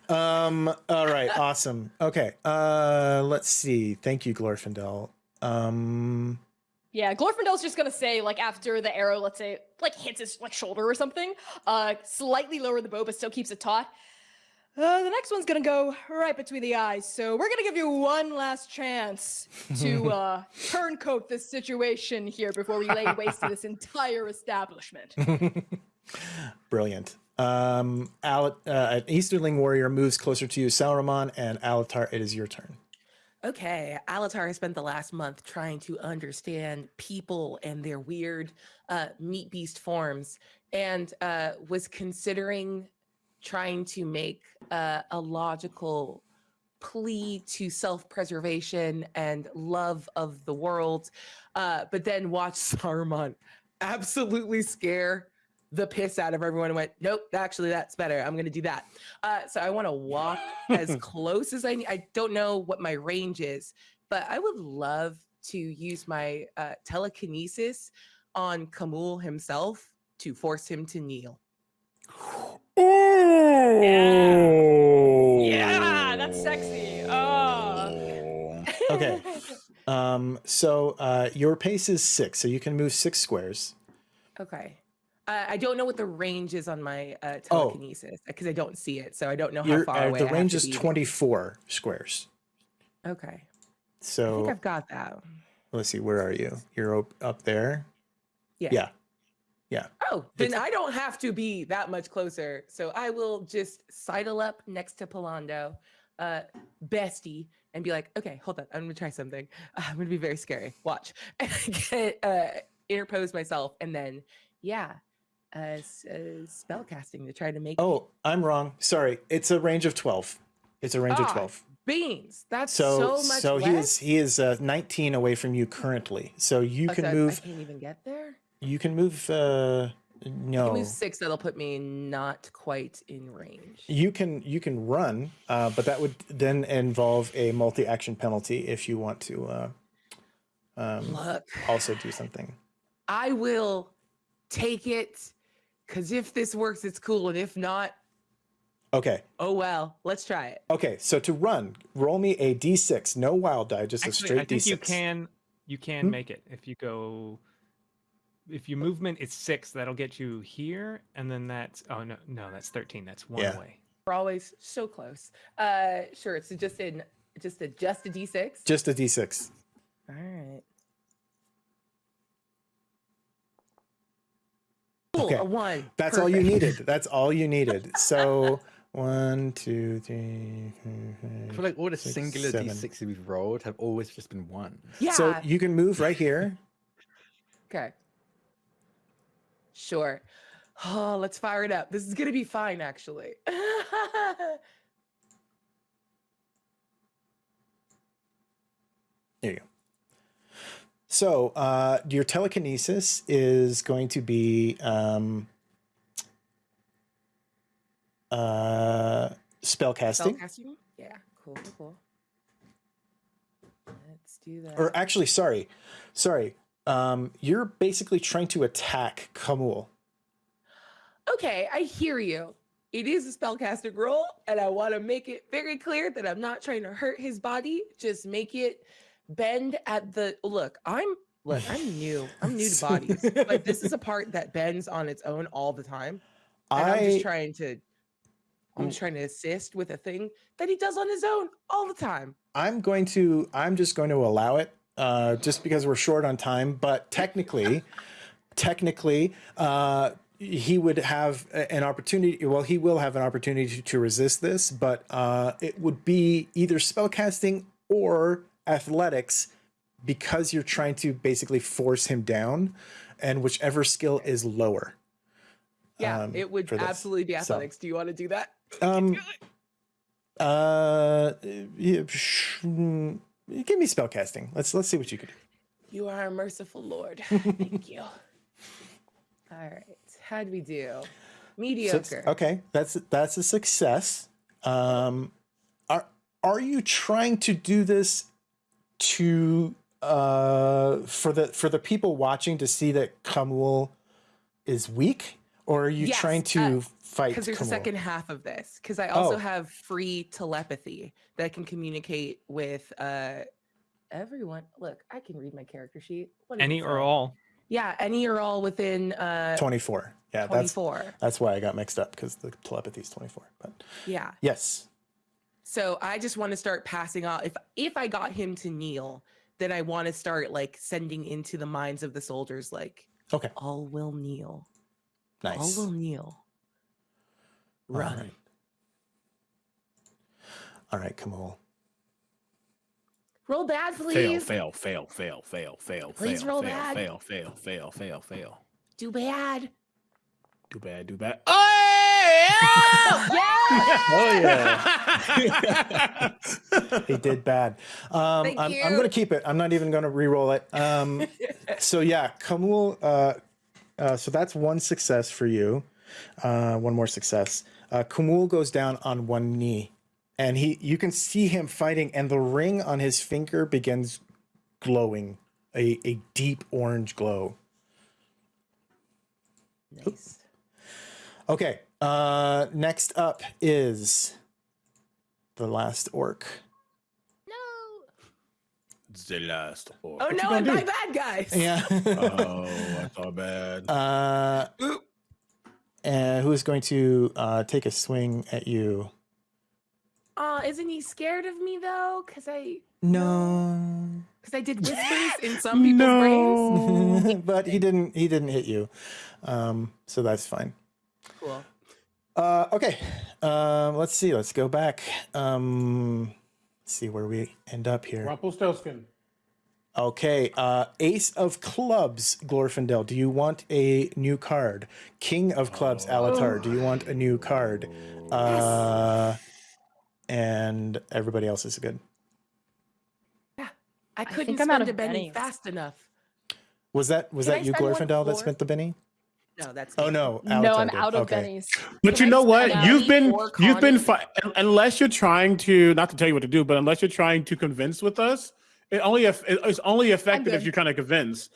um all right awesome okay uh let's see thank you glorfindel um Yeah, Glorfindel's just gonna say, like, after the arrow, let's say, like, hits his like shoulder or something, uh, slightly lower the bow, but still keeps it taut. Uh, the next one's gonna go right between the eyes, so we're gonna give you one last chance to uh, turncoat this situation here before we lay waste to this entire establishment. brilliant um Al- uh, an easterling warrior moves closer to you Sauron and Alatar it is your turn Okay, Alatar has spent the last month trying to understand people and their weird uh, meat beast forms, and uh, was considering trying to make uh, a logical plea to self-preservation and love of the world, uh, but then watched Saruman absolutely scare the piss out of everyone and went, nope, actually that's better. I'm gonna do that. Uh, so I want to walk as close as I need. I don't know what my range is, but I would love to use my uh, telekinesis on Khamul himself to force him to kneel. yeah, that's sexy. Oh. okay um so uh your pace is six so you can move six squares Okay. Uh, I don't know what the range is on my uh, Oh. telekinesis because I don't see it, so I don't know how Your, far uh, away. the I range to is be. 24 squares Okay, So I think I've got that. let's see where are you you're up, up there Yeah. yeah Yeah. Oh, then I don't have to be that much closer. So I will just sidle up next to Pallando, uh, bestie, and be like, okay, hold on, I'm gonna try something. Uh, I'm gonna be very scary. Watch. And get, uh, interpose myself, and then, yeah, uh, uh, spell casting to try to make Oh, I'm wrong. Sorry. It's a range of 12. It's a range of Ah, 12. beans. That's So so, much so he is he is uh, 19 away from you currently. So you Oh, can so move I can't even get there. you can move uh I no. can move six. That'll put me not quite in range. You can you can run, uh, but that would then involve a multi-action penalty if you want to uh, um, Look, also do something. I will take it because if this works, it's cool, and if not, Okay. oh well. Let's try it. Okay. So to run, roll me a d6, no wild die, just a Actually, straight I think d6. you can you can Hmm? make it if you go. If your movement is six, that'll get you here, and then that's oh no no that's thirteen. That's one Yeah. away. We're always so close. Uh, sure. It's just in just a just a d6. Just a d6. All right. Cool. Okay, A one. That's all you needed. That's all you needed. So one, two, three. four, I feel like all the six, singular seven. d6s we've rolled have always just been one. Yeah. So you can move right here. Okay. Sure. Oh, let's fire it up. This is gonna be fine, actually. There you go. So uh, your telekinesis is going to be um, uh, spell casting, Spellcasting? Yeah. Cool. Cool. Cool. Let's do that. or actually, sorry, sorry. Um, you're basically trying to attack Khamul. okay, I hear you. It is a spellcasting roll, and I want to make it very clear that I'm not trying to hurt his body. Just make it bend at the look. I'm look. I'm new. I'm new to bodies, but this is a part that bends on its own all the time. And I'm just trying to. I'm just trying to assist with a thing that he does on his own all the time. I'm going to I'm just going to allow it uh, just because we're short on time. But technically, technically, uh, he would have an opportunity. Well, he will have an opportunity to, to resist this, but uh, it would be either spellcasting or athletics because you're trying to basically force him down, and whichever skill is lower. Yeah, um, it would absolutely be So- athletics. Do you want to do that? Um, uh, yeah, sh- give me spellcasting. Let's let's see what you can do. You are a merciful Lord. Thank you. All right. how do we do? Six- Mediocre. okay, that's that's a success. Um, are are you trying to do this to uh for the for the people watching to see that Khamul is weak, or are you Yes, trying to uh, fight Because there's a second half of this. Because I also Oh. have free telepathy that can communicate with uh everyone. Look, I can read my character sheet. What Any or all. Yeah, any or all within uh Twenty four. Yeah, that's 24. that's why I got mixed up because the telepathy is twenty four. But Yeah. yes, So I just want to start passing off. If if I got him to kneel, then I want to start like sending into the minds of the soldiers, like okay, all will kneel, nice. all will kneel. Run. right. All right, Khamul. Roll bad, please. Fail, fail, fail, fail, fail, fail, Please fail, roll fail, bad. fail, fail, fail, fail, fail. Do bad. Do bad, do bad. Oh yeah. he did bad. Um, Thank I'm, I'm going to keep it. I'm not even going to re-roll it. Um, so yeah, Khamul. Uh, uh, so that's one success for you. Uh, one more success. Uh, Khamul goes down on one knee, and he you can see him fighting, and the ring on his finger begins glowing, a a deep orange glow. Nice. Okay. Uh, next up is the last orc. No. The last orc. Oh What no, gonna I'm do? my bad guys. Yeah. Oh, I thought bad. Uh, and who is going to uh, take a swing at you? Uh, isn't he scared of me though? Cause I No, cause I did whispers in some people's brains. but he didn't. He didn't hit you, um, so that's fine. Cool. Uh, okay, um, let's see. Let's go back. Um, Let's see where we end up here. Rumpelstiltskin. Okay, uh, Ace of Clubs, Glorfindel. Do you want a new card? King of Clubs, Alatar. Do you want a new card? Uh, and everybody else is good. Yeah, I couldn't think I'm out spend of a penny fast enough. Was that was Can I that you, spend Glorfindel, that spent the Benny? No, that's Oh me. no, no, I'm out of okay. bennies. But Can you I know what? You've been you've been Connie? fi- unless you're trying to not to tell you what to do, but unless you're trying to convince with us, it only eff- it's only effective if you're kind of convinced.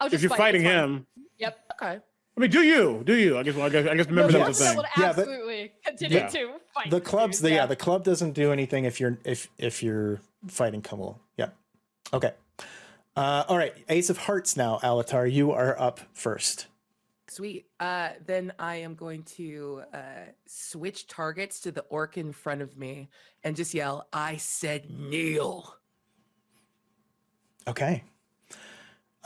I'll If you're fight, fighting it's fine. him, Yep. Okay. I mean, do you? Do you? I guess. Well, I guess. I guess No, remember the that's the Glorfindel thing. would Yeah, but- absolutely continue Yeah. to fight. The clubs, the, yeah, the club doesn't do anything if you're if if you're fighting Khamul. Yeah. Okay. Uh, all right, Ace of Hearts now, Alatar. You are up first. Sweet. Uh, then I am going to uh, switch targets to the orc in front of me and just yell, I said kneel. Okay.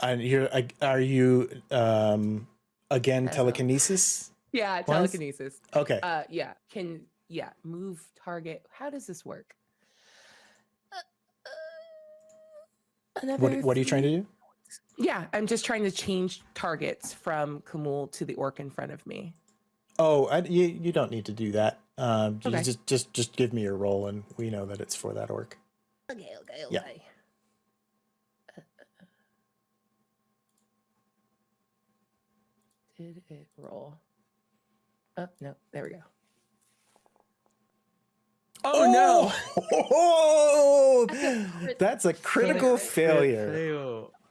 And you're are you um again telekinesis? Yeah, Once? telekinesis. Okay. Uh, yeah, can, yeah, move target. How does this work? Uh, uh, what what are you trying to do? Yeah, I'm just trying to change targets from Khamul to the orc in front of me. Oh, I, you you don't need to do that. Um, you Okay. just just just give me your roll, and we know that it's for that orc. Okay, okay, okay. Yeah. Did it roll? Oh no, there we go. Oh, no! Oh, That's a crit that's a critical failure.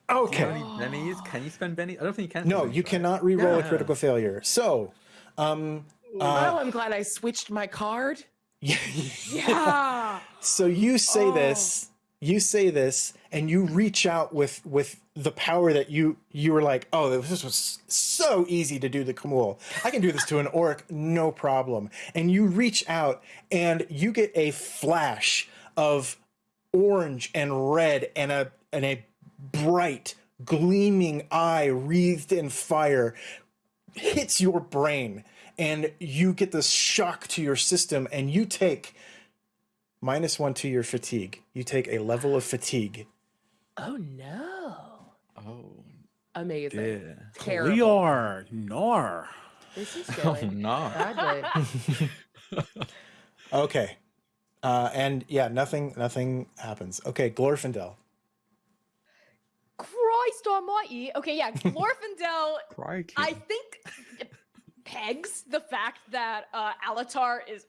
Fail. Okay. Can you, bennies? Can you spend Benny? I don't think you can. No, you right? cannot re-roll a critical failure. So, um, oh, uh, I'm glad I switched my card. Yeah. so you say Oh. this, you say this, and you reach out with with the power that you you were like, oh, this was so easy to do the Khamul. I can do this to an orc, no problem. And you reach out, and you get a flash of orange and red, and a and a bright gleaming eye wreathed in fire hits your brain and you get this shock to your system and you take minus one to your fatigue you take a level of fatigue Oh no! Oh Amazing. dear. Terrible. Leor, Nor. This is Oh going no. badly. okay uh and yeah nothing nothing happens okay glorfindel Almighty. Okay, yeah, Glorfindel. I think pegs the fact that uh, Alatar is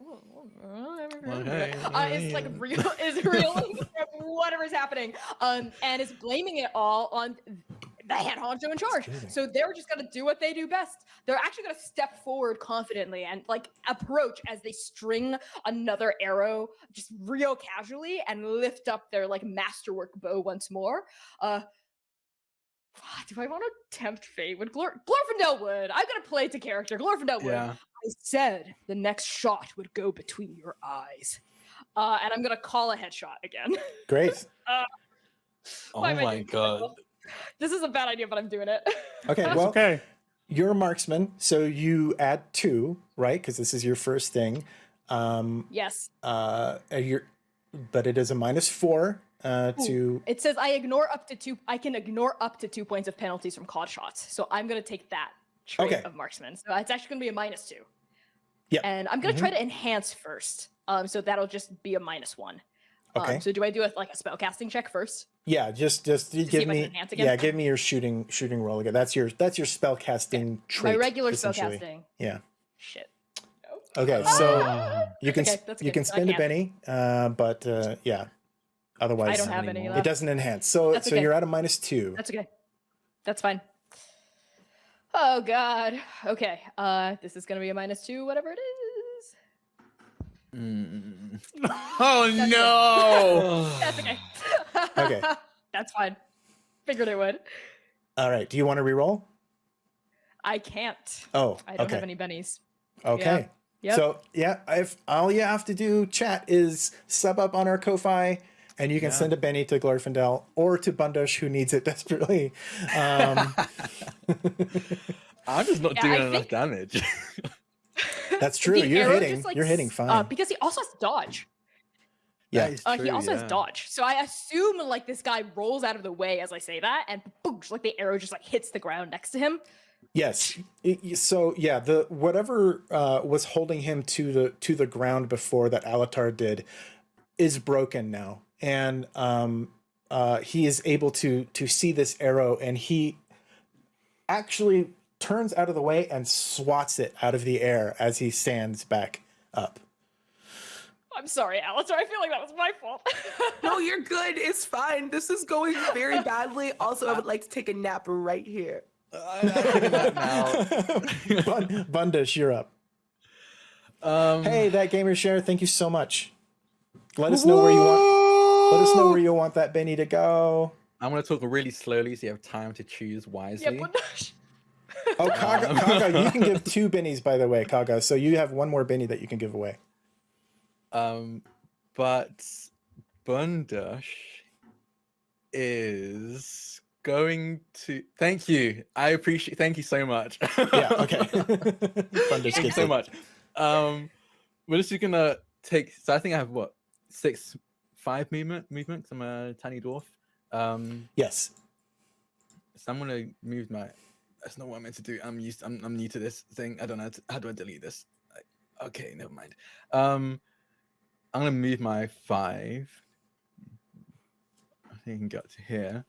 uh, is like real is real whatever's happening um and is blaming it all on the head honcho in charge. so they're just gonna do what they do best. They're actually gonna step forward confidently and like approach as they string another arrow just real casually and lift up their like masterwork bow once more. Uh do I want to tempt fate? with Glor- Glorfindel would. I'm gonna play it to character. Glorfindel would. Yeah. I said the next shot would go between your eyes. Uh, and I'm gonna call a headshot again. great Oh Why am I my doing this? god. this is a bad idea, but I'm doing it. okay well okay. you're a marksman so you add two right because this is your first thing um yes. uh you're but it is a minus four uh to It says I ignore up to two. I can ignore up to two points of penalties from called shots. So I'm gonna take that trait Okay. of marksman. So it's actually gonna be a minus two. Yeah. And I'm gonna Mhm. try to enhance first. Um, so that'll just be a minus one. Okay. Um, so do I do a, like a spell casting check first? Yeah, just just see give if I can me yeah, give me your shooting shooting roll again. That's your that's your spell casting trait. My regular spell casting. Yeah. Shit. Okay, so Ah. you can okay, you okay, can spend a penny, uh, but uh, yeah. Otherwise, I don't have any any more. it doesn't enhance. So That's so okay. you're at a minus two. That's okay. That's fine. Oh god. Okay. Uh this is gonna be a minus two, whatever it is. Mm. Oh That's no! That's okay. Okay. That's fine. Figured it would. All right. Do you want to re-roll? I can't. Oh, I don't okay. have any bennies. Okay. Yep. So yeah, if all you have to do, chat, is sub up on our Ko-fi, and you can Yeah. send a Benny to Glorfindel or to Bundush, who needs it desperately. Um, I'm just not Yeah, doing I enough think- damage. that's true. The you're hitting. just, like, you're hitting fine. Uh, because he also has dodge. Yeah. That is Uh, he also yeah. has dodge, so I assume like this guy rolls out of the way as I say that, and boosh, like the arrow just like hits the ground next to him. Yes. Y- y- So yeah, the whatever uh, was holding him to the to the ground before that Alatar did is broken now, and um, uh, he is able to to see this arrow, and he actually turns out of the way and swats it out of the air as he stands back up. I'm sorry, Alatar. I feel like that was my fault. No, you're good. It's fine. This is going very badly. Also, I would like to take a nap right here. I'm taking that now. Bun- Bundish, you're up. Um, Hey, that gamer share, thank you so much. Let us know where you want. Let us know where you want that Benny to go. I'm gonna talk really slowly so you have time to choose yeah, wisely. but Oh, Kaga, Um. Kaga, you can give two bennies, by the way, Kaga. So you have one more benny that you can give away. Um, but Bundush is going to. Thank you. I appreciate. Thank you so much. Yeah, okay. Bundish Thank you so much. Um, we're just gonna take. So I think I have what six, five movement movements. I'm a tiny dwarf. Um, Yes. so I'm gonna move my. That's not what I'm meant to do. I'm used. I'm, I'm new to this thing. I don't know how, to, how do I delete this. Like, okay, never mind. Um, I'm gonna move my five. I think I can get to here.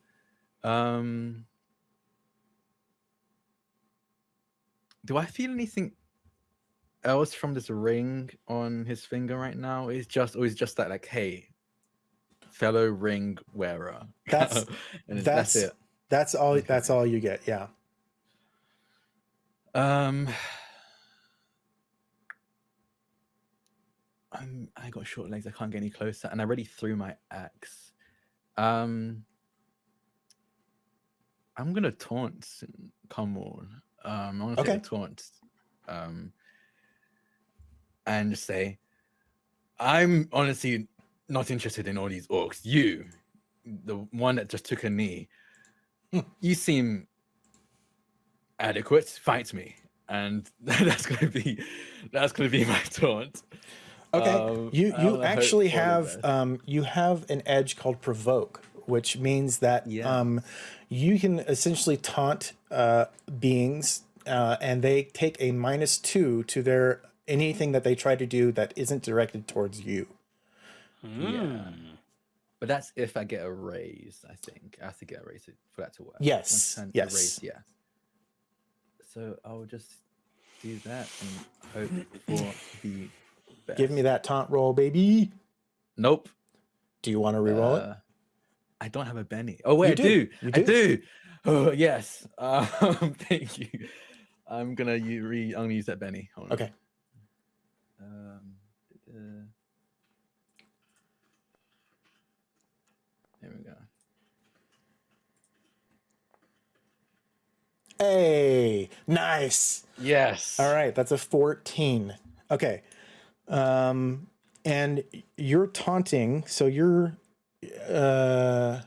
Um, do I feel anything else from this ring on his finger right now? It's just, or is just that like, hey, fellow ring wearer. That's- that's- that's it. That's all that's all you get. Yeah. Um, I'm, I got short legs. I can't get any closer, and I already threw my axe. Um, I'm gonna taunt. Come on. Um, I'm gonna Okay. taunt. Um, and just say, I'm honestly not interested in all these orcs. You, the one that just took a knee, you seem adequate. Fight me, and that's gonna be that's gonna be my taunt. Okay. Um, you you actually have um you have an edge called provoke, which means that Yeah. um you can essentially taunt uh beings uh and they take a minus two to their anything that they try to do that isn't directed towards you. Yeah. But that's if I get a raise. I think I have to get a raise for that to work. Yes, One turn, a yes. raise, yeah. So I'll just do that and hope for the best. Give me that taunt roll, baby. Nope. Do you want to reroll it? Uh, I don't have a Benny. Oh wait, I do. do. You I do. Oh yes. Um, thank you. I'm gonna re. I'm gonna use that Benny. Hold on. Okay. Um, uh, there we go. Hey, nice. Yes. All right, that's a 14. Okay. Um and you're taunting, so you're uh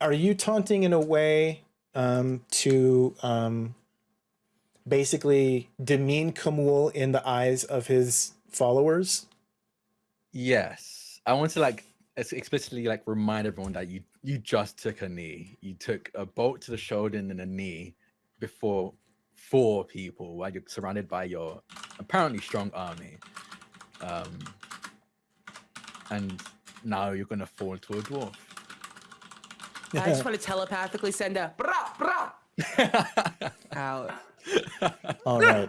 are you taunting in a way um to um basically demean Khamul in the eyes of his followers? Yes. I want to like explicitly like remind everyone that you you just took a knee. You took a bolt to the shoulder and then a knee before four people while you're surrounded by your apparently strong army. Um and now you're gonna fall to a dwarf. I just want to telepathically send a brah brah out. All right.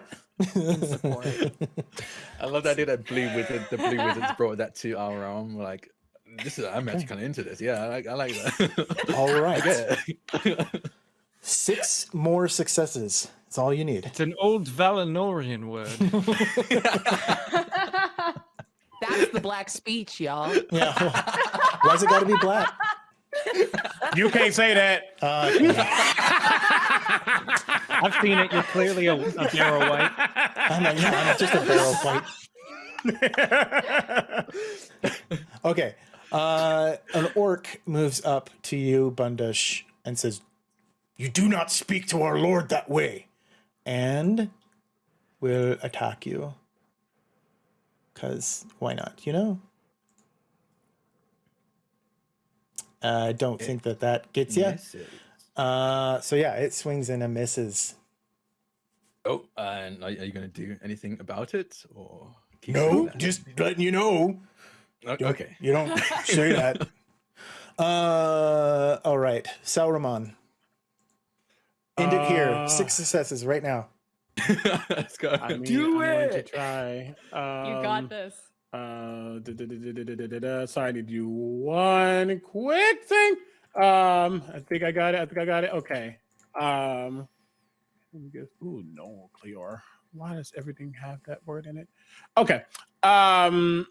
I love the idea that Blue Wizard, the Blue Wizards brought that to our realm. Like, this is I'm actually kind of into this. Yeah, I like, I like that. all right. I right. Six more successes. That's all you need. It's an old Valinorian word. That's the black speech, y'all. Yeah. Why's it got to be black? You can't say that. Uh, I've seen it. You're clearly a, a barrel white. I'm like, yeah, I'm just a barrel fight. Okay. Uh, an orc moves up to you, Bundush, and says, You do not speak to our lord that way. And will attack you. Because why not, you know? Uh, I uh, don't it think that that gets you. Uh, so yeah, it swings and it misses. Oh, and are, you going to do anything about it, or no? Just letting you know, Okay. You don't say that. Uh, all right. Sauron. End it here. Uh. Six successes right now. Let's go. I mean, Do I'm it. To try. Um, you got um, this. Uh, da, da, da, I need you do one quick thing. Um, I think I got it. I think I got it. Okay. Um, ooh, no, Cleor. Why does everything have that word in it? Okay. Um,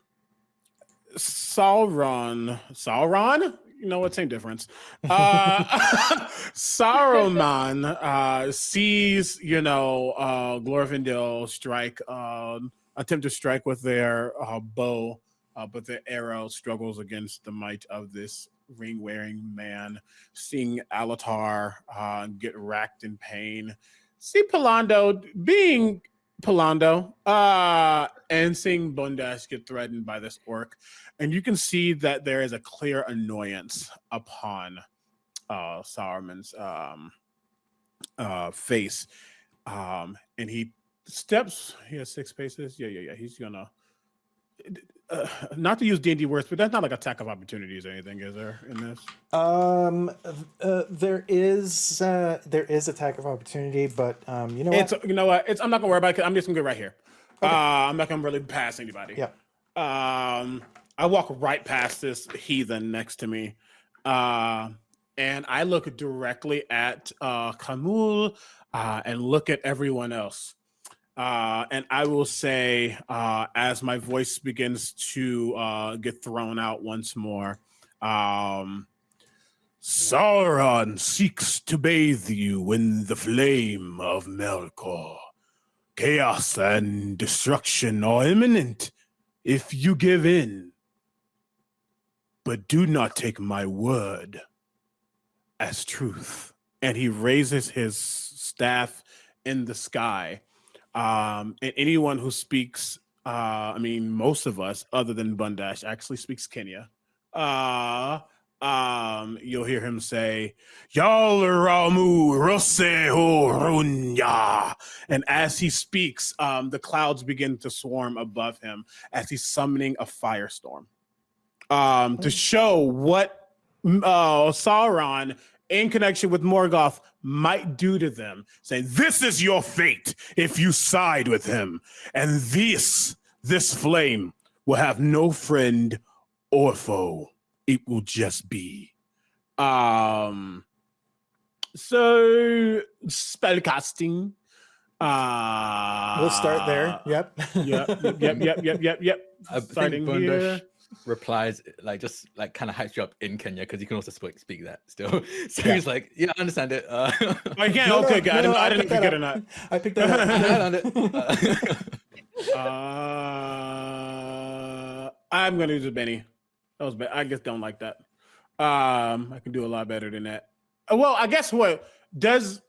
Sauron. Sauron. You know what? Same difference. Uh, Saruman uh, sees, you know, uh, Glorfindel strike, um, attempt to strike with their uh, bow, uh, but the arrow struggles against the might of this ring-wearing man. Seeing Alatar uh, get racked in pain, see Pallando being Pallando, uh, and seeing Bundash get threatened by this orc, and you can see that there is a clear annoyance upon uh Saruman's um uh face. Um and he steps he has six paces. Yeah, yeah, yeah. He's gonna uh, not to use D&D words, but that's not like attack of opportunities or anything, is there in this? Um, uh, there is uh, there is attack of opportunity, but um, you know what? It's you know what? It's I'm not gonna worry about it. I'm just gonna go right here. Uh, I'm not gonna really pass anybody. Yeah. Um, I walk right past this heathen next to me, uh, and I look directly at uh, Khamul uh, and look at everyone else. Uh, and I will say, uh, as my voice begins to uh, get thrown out once more, um, Sauron seeks to bathe you in the flame of Melkor. Chaos and destruction are imminent if you give in. But do not take my word as truth. And he raises his staff in the sky. Um, and anyone who speaks, uh, I mean, most of us, other than Bundash, actually speaks Quenya. Uh, um, you'll hear him say, Yalramu Roseho Runya. And as he speaks, um, the clouds begin to swarm above him as he's summoning a firestorm. Um, to show what uh, Sauron, in connection with Morgoth, might do to them, saying, This is your fate if you side with him. And this, this flame, will have no friend or foe. It will just be. Um so spellcasting. Uh we'll start there. Yep. Yep, yep, yep, yep, yep, yep, yep. I Starting here. Replies like just like kind of hypes you up in Quenya because you can also speak speak that still. So Yeah. he's like, yeah, I understand it. Uh, I can't. No, no, okay, good. I no, didn't, no, I I didn't picked that forget up. or not. I picked that up. I understand it. Uh, Uh, I'm gonna use a Benny. That was bad. I just don't like that. Um, I can do a lot better than that. Uh, Well, I guess what does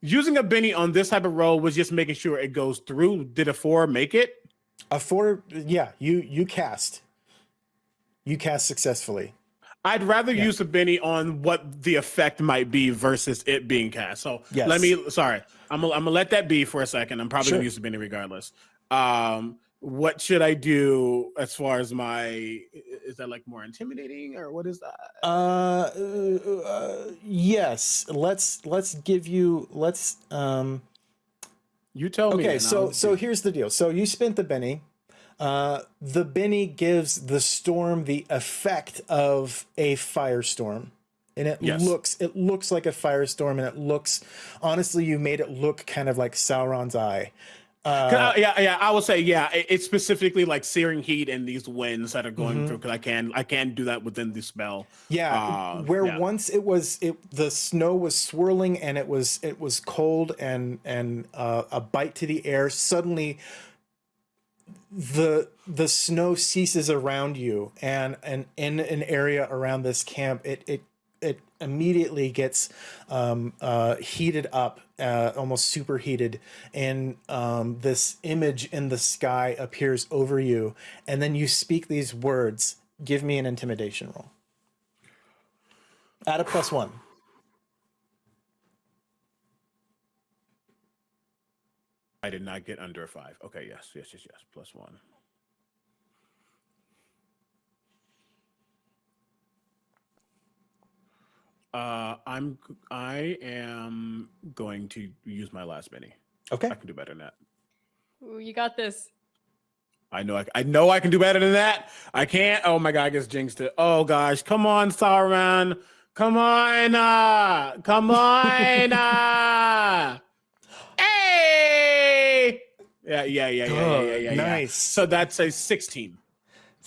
using a Benny on this type of roll was just making sure it goes through. Did a four make it? A four, yeah. You you cast. You cast successfully. I'd rather Yeah. use a Benny on what the effect might be versus it being cast. So Yes. let me. Sorry, I'm gonna, I'm gonna let that be for a second. I'm probably Sure. gonna use a Benny regardless. Um, what should I do as far as my? Is that like more intimidating or what is that? Uh, uh, yes. Let's let's give you let's um. You tell me. Okay, so so here's the deal. So you spent the Benny. Uh, the Benny gives the storm the effect of a firestorm. And it Yes. looks it looks like a firestorm, and it looks honestly, you made it look kind of like Sauron's eye. Uh, I- yeah, yeah, I would say yeah. it- it's specifically like searing heat and these winds that are going Mhm. through because I can I can do that within the spell. Yeah, Uh, where yeah. once it was it the snow was swirling and it was it was cold and and uh, a bite to the air. Suddenly, the the snow ceases around you, and and in an area around this camp, it it it immediately gets um, uh, heated up, uh, almost superheated, and um, this image in the sky appears over you, and then you speak these words. Give me an intimidation roll. Add a plus one. I did not get under five. Okay, yes, yes, yes, yes. Plus one. Uh, I'm I am going to use my last mini. Okay. I can do better than that. Ooh, you got this. I know I, I know I can do better than that. I can't. Oh my god, I guess jinxed it. Oh gosh, come on, Sauron. Come on, uh, come on, uh, hey, yeah, yeah, yeah, yeah, yeah, yeah, yeah. nice. So that's a sixteen.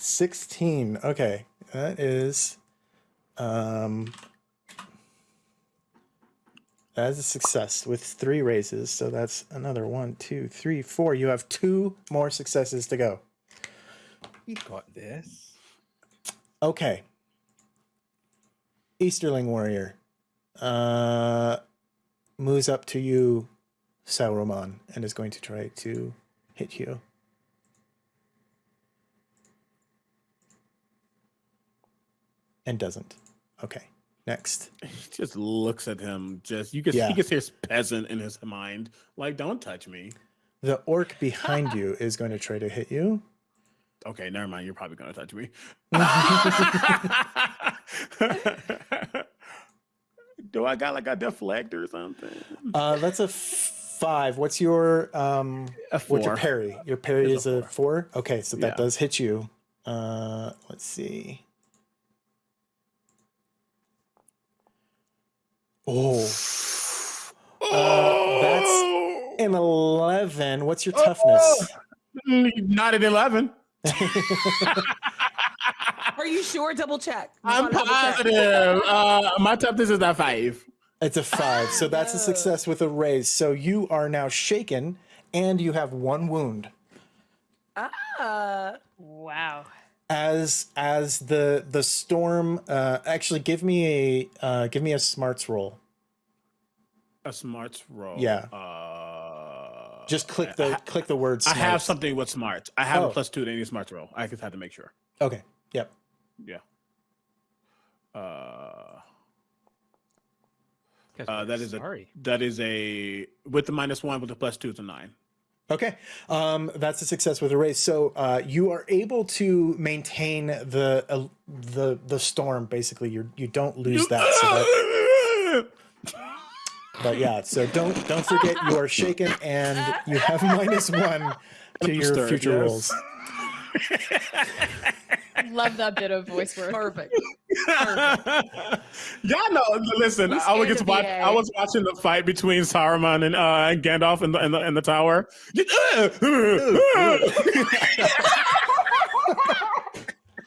16. Okay. That is um that is a success with three raises. So that's another one, two, three, four. You have two more successes to go. You got this. Okay. Easterling warrior. Uh moves up to you, Sauron, and is going to try to hit you. And doesn't. Okay. Next. He just looks at him. Just you can Yeah. he can hear peasant in his mind. Like, don't touch me. The orc behind you is going to try to hit you. Okay, never mind. You're probably gonna touch me. Do I got like a deflect or something? Uh, that's a five. What's your um? A What's your parry? Your parry It's is a a four. Okay, so that Yeah. does hit you. Uh, let's see. Oh, Uh, that's an eleven. What's your toughness? Mm, Not an eleven. Are you sure? Double check. We I'm wanna check. positive. Uh, my toughness is at five. It's a five. So that's a success with a raise. So you are now shaken, and you have one wound. Uh, Wow. As as the the storm uh actually give me a uh give me a smarts roll A smarts roll. Yeah. Uh, just click the I, click the word I have something with smarts. I have Oh. a plus two to any smarts roll. I just had to make sure. okay yep Yeah. Uh, Uh, we're that is a- that is a with the minus one with the plus two is a nine. Okay um that's a success with a raise so uh you are able to maintain the uh, the the storm basically. You you don't lose that, so that but yeah so don't don't forget you are shaken and you have minus one to your future yes. rolls Love that bit of voice work. perfect. Y'all know. Listen, I was scared watch, I was watching the fight between Saruman and uh, Gandalf in the in the, in the tower.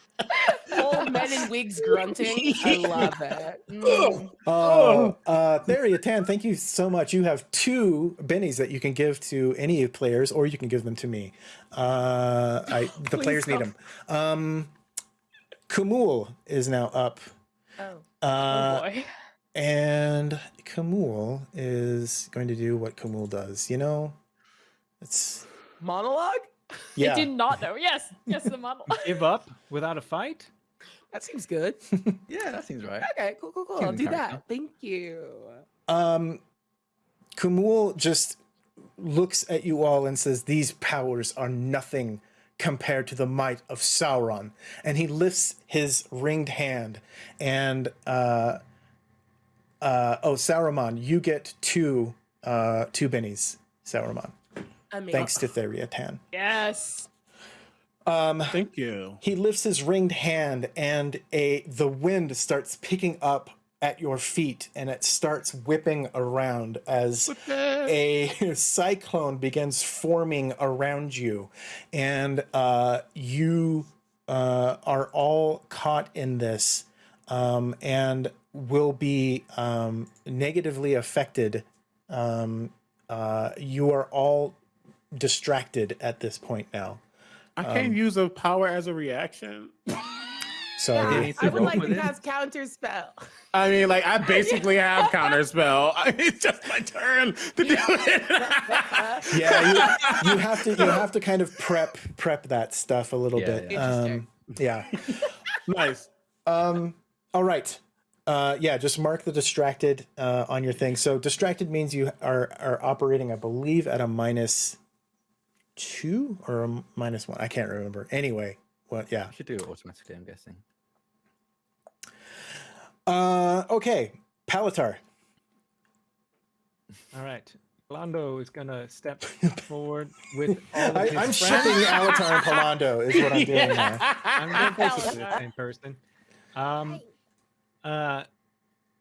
Old men in wigs grunting. I love it. Mm. Oh, uh, Theriatan, thank you so much. You have two bennies that you can give to any players, or you can give them to me. Uh, I, the Please players need don't. them. Um, Khamul is now up, Oh. oh uh, boy. and Khamul is going to do what Khamul does. You know, it's Monologue? yeah. I did not know. Yes. Yes, the model. Give up without a fight? That seems good. Yeah, that seems right. Okay, cool, cool, cool. I'll do character. that. Thank you. Um, Khamul just looks at you all and says, These powers are nothing compared to the might of Sauron. And he lifts his ringed hand and, uh, uh, oh, Sauron, you get two, uh, two bennies, Sauron, Amazing. thanks to Theriatan. yes. Um, Thank you. he lifts his ringed hand and a the wind starts picking up at your feet and it starts whipping around as a cyclone begins forming around you. And uh, you uh, are all caught in this um, and will be um, negatively affected. Um, uh, you are all distracted at this point now. I can't use a power as a reaction. sorry need I would like to it. cast counter spell. I mean, like I basically have counter spell. It's just my turn to do it. yeah you, you have to you have to kind of prep prep that stuff a little Yeah, bit yeah. um yeah nice. um all right Uh, yeah, just mark the distracted uh, on your thing. So distracted means you are are operating, I believe, at a minus two or a minus one. I can't remember. Anyway, well, yeah. I should do it automatically. I'm guessing. Uh, okay, Palatar. All right. Lando is gonna step forward with all of I, his I'm friends. shipping Alatar and Pallando is what I'm doing now. I'm basically the same person. Um, uh,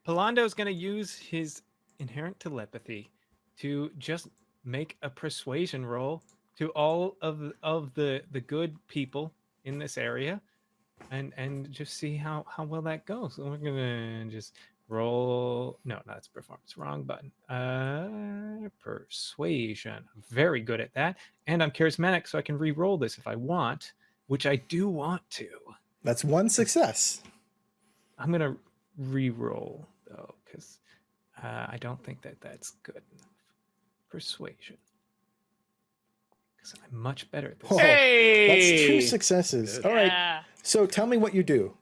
Pallando's gonna use his inherent telepathy to just make a persuasion roll to all of of the the good people in this area, and and just see how how well that goes. So we're gonna just roll. No, that's performance. Wrong button. Uh, persuasion. I'm very good at that, and I'm charismatic, so I can re-roll this if I want, which I do want to. That's one success. I'm gonna re-roll though, because uh, I don't think that that's good enough. Persuasion, because I'm much better at this. Oh, Hey, That's two successes. All right. Yeah. So tell me what you do.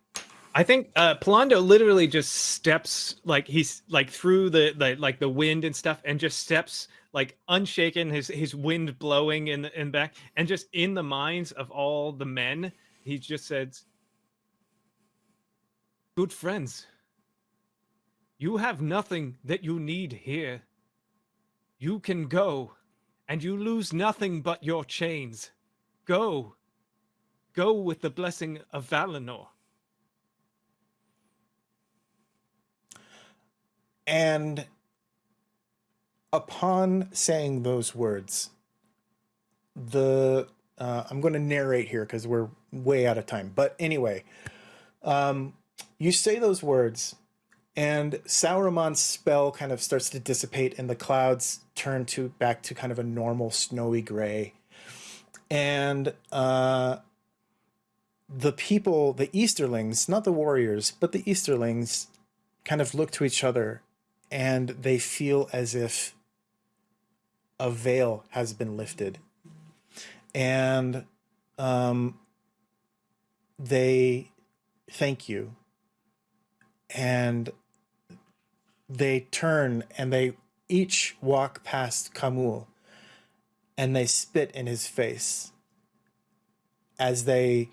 I think uh, Pallando literally just steps like he's like through the, the like the wind and stuff, and just steps like unshaken, his his wind blowing in the in back, and just in the minds of all the men, he just says, "Good friends, you have nothing that you need here. You can go, and you lose nothing but your chains. Go, go with the blessing of Valinor." And upon saying those words, the uh, I'm going to narrate here because we're way out of time. But anyway, um, you say those words, and Sauron's spell kind of starts to dissipate, and the clouds turn to back to kind of a normal snowy gray, and uh, the people, the Easterlings, not the warriors, but the Easterlings, kind of look to each other and they feel as if a veil has been lifted. And um, they thank you. And they turn and they each walk past Khamul and they spit in his face as they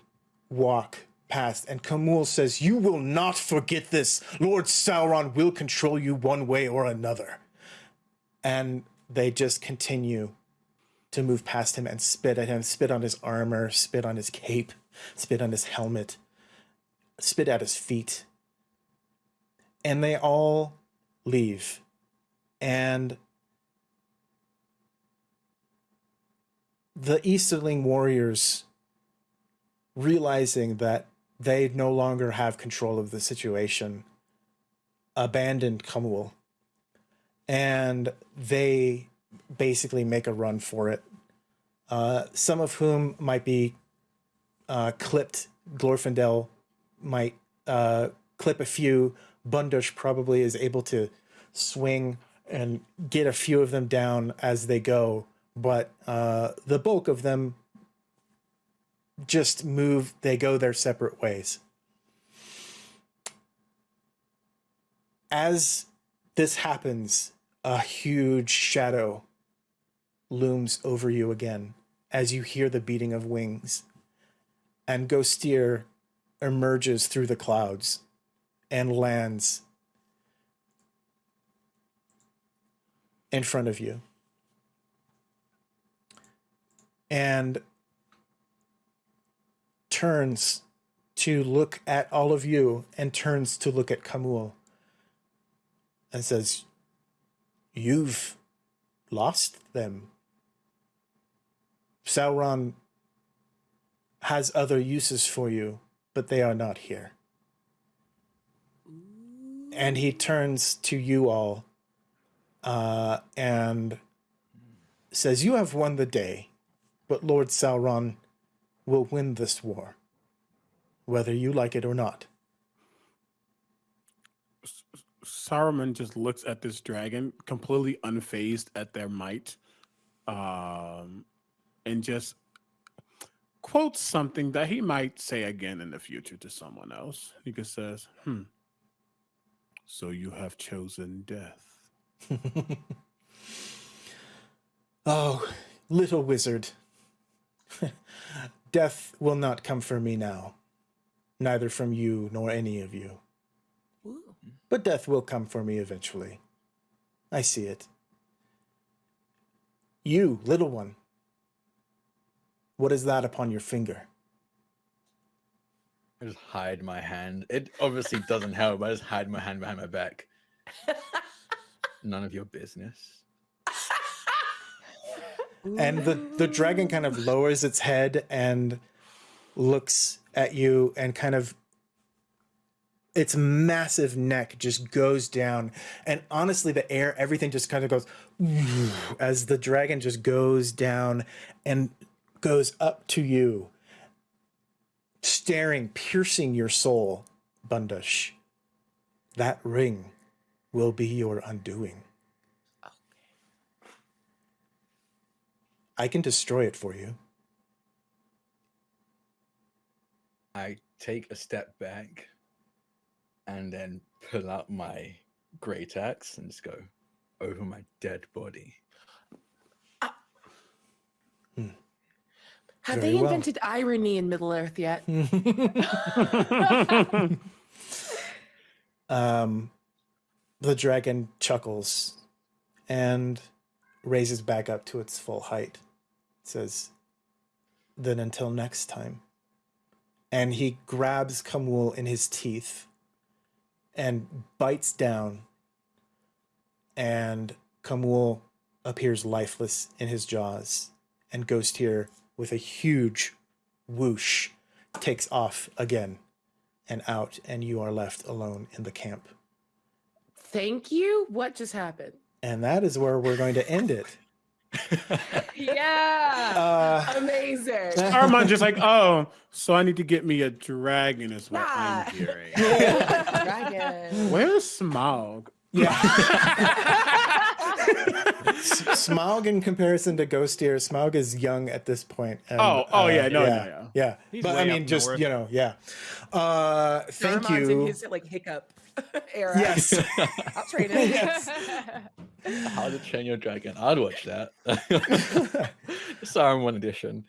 walk past. And Khamul says, You will not forget this. Lord Sauron will control you one way or another. And they just continue to move past him and spit at him, spit on his armor, spit on his cape, spit on his helmet, spit at his feet. And they all leave. And the Easterling warriors, realizing that they no longer have control of the situation, abandoned Khamul. And they basically make a run for it. Uh, some of whom might be uh, clipped. Glorfindel might uh, clip a few. Bundush probably is able to swing and get a few of them down as they go. But uh, the bulk of them just move, they go their separate ways. As this happens, a huge shadow looms over you again as you hear the beating of wings. And Ghostier emerges through the clouds and lands in front of you. And turns to look at all of you and turns to look at Khamul and says, You've lost them. Sauron has other uses for you, but they are not here. And he turns to you all uh, and says, You have won the day, but Lord Sauron will win this war, whether you like it or not. Saruman just looks at this dragon, completely unfazed at their might, um, and just quotes something that he might say again in the future to someone else. He just says, "Hmm, So you have chosen death. oh, little wizard. Death will not come for me now, neither from you nor any of you. Ooh. But death will come for me eventually. I see it. You, little one. What is that upon your finger? I just hide my hand. It obviously doesn't help. I just hide my hand behind my back. None of your business. And the, the dragon kind of lowers its head and looks at you and kind of its massive neck just goes down and honestly the air everything just kind of goes as the dragon just goes down and goes up to you staring piercing your soul bundush. That ring will be your undoing. I can destroy it for you. I take a step back and then pull out my great axe and just go over my dead body. Have Very they well. invented irony in Middle Earth yet? um, the dragon chuckles and raises back up to its full height. says, Then until next time. And he grabs Khamul in his teeth and bites down. And Khamul appears lifeless in his jaws. And Ghost here, with a huge whoosh, takes off again and out, and you are left alone in the camp. Thank you. What just happened? And that is where we're going to end it. yeah. Uh, Amazing. Armand just like, oh, so I need to get me a dragon is what Nah. I'm hearing. Dragon. Where's Smaug? yeah. S- Smaug, in comparison to Ghost Ghostier, Smaug is young at this point. and, Oh, oh, uh, yeah, no, no, yeah, yeah. yeah. He's But way I up mean, just north. you know, yeah. Uh, thank Darmon's in you. his like hiccup era. Yes. I'll trade it. Yes. How to Train Your Dragon. I'd watch that. Sorry, one edition.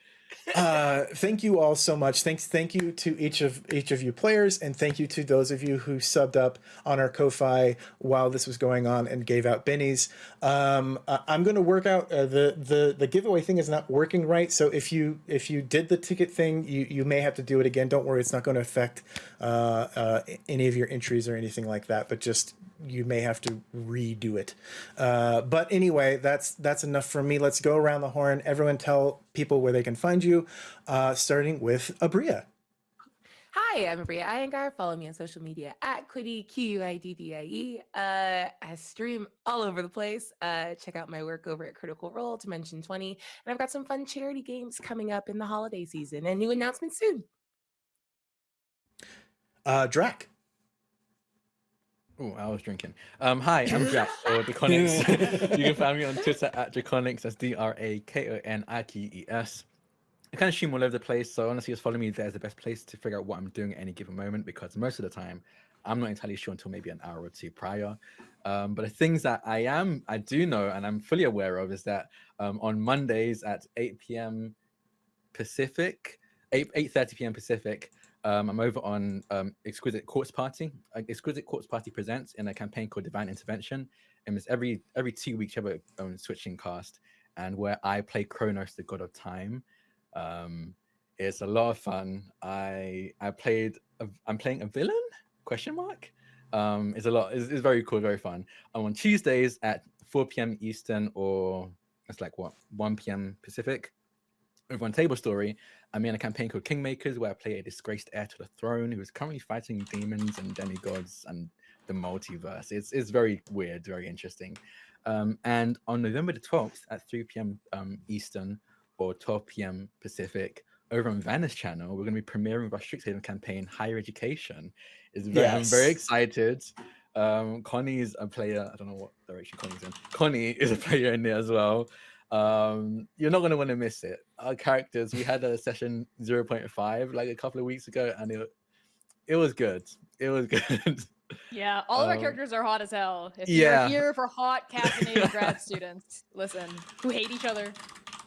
Uh, thank you all so much. Thanks, thank you to each of each of you players, and thank you to those of you who subbed up on our Ko-fi while this was going on and gave out bennies. Um, I'm going to work out uh, the the the giveaway thing is not working right. So if you if you did the ticket thing, you you may have to do it again. Don't worry, it's not going to affect uh, uh, any of your entries or anything like that. But just you may have to redo it. Uh, but anyway, that's that's enough for me. Let's go around the horn. Everyone, tell people where they can find you. Uh, starting with Abria. Hi, I'm Abria Iyengar. Follow me on social media at Quiddy, Q U I D D I E. Uh, I stream all over the place. Uh, check out my work over at Critical Role, Dimension 20. And I've got some fun charity games coming up in the holiday season and new announcements soon. Uh, Drac. Oh, I was drinking. Um, hi, I'm Jack or Draconics. you can find me on Twitter at Draconics. That's D R A K O N I Q E S. I kind of stream all over the place, so honestly, just follow me there is the best place to figure out what I'm doing at any given moment because most of the time, I'm not entirely sure until maybe an hour or two prior. Um, but the things that I am, I do know, and I'm fully aware of, is that um, on Mondays at 8 p.m. Pacific, 8 8:30 p.m. Pacific, um, I'm over on um, Exquisite Quartz Party. Uh, Exquisite Quartz Party presents in a campaign called Divine Intervention, and it's every every two weeks you have a um, switching cast, and where I play Kronos, the God of Time. Um, it's a lot of fun. I I played a, I'm playing a villain question mark. Um, it's a lot. It's, it's very cool, very fun. I'm on Tuesdays at 4 p.m. Eastern, or it's like what 1 p.m. Pacific. Over on Table Story, I'm in a campaign called Kingmakers, where I play a disgraced heir to the throne who is currently fighting demons and demigods and the multiverse. It's it's very weird, very interesting. Um, and on November the 12th at 3 p.m. Um, Eastern or 12 p.m. Pacific, over on Vanna's Channel, we're going to be premiering our Strixhaven campaign, Higher Education. Is very, I'm very excited. Um, Connie is a player. I don't know what direction Connie's in. Connie is a player in there as well. Um, you're not going to want to miss it. Our characters, we had a session 0.5 like a couple of weeks ago, and it it was good. It was good. Yeah, all of our Um, characters are hot as hell. If yeah. you're here for hot caffeinated grad students, listen, who hate each other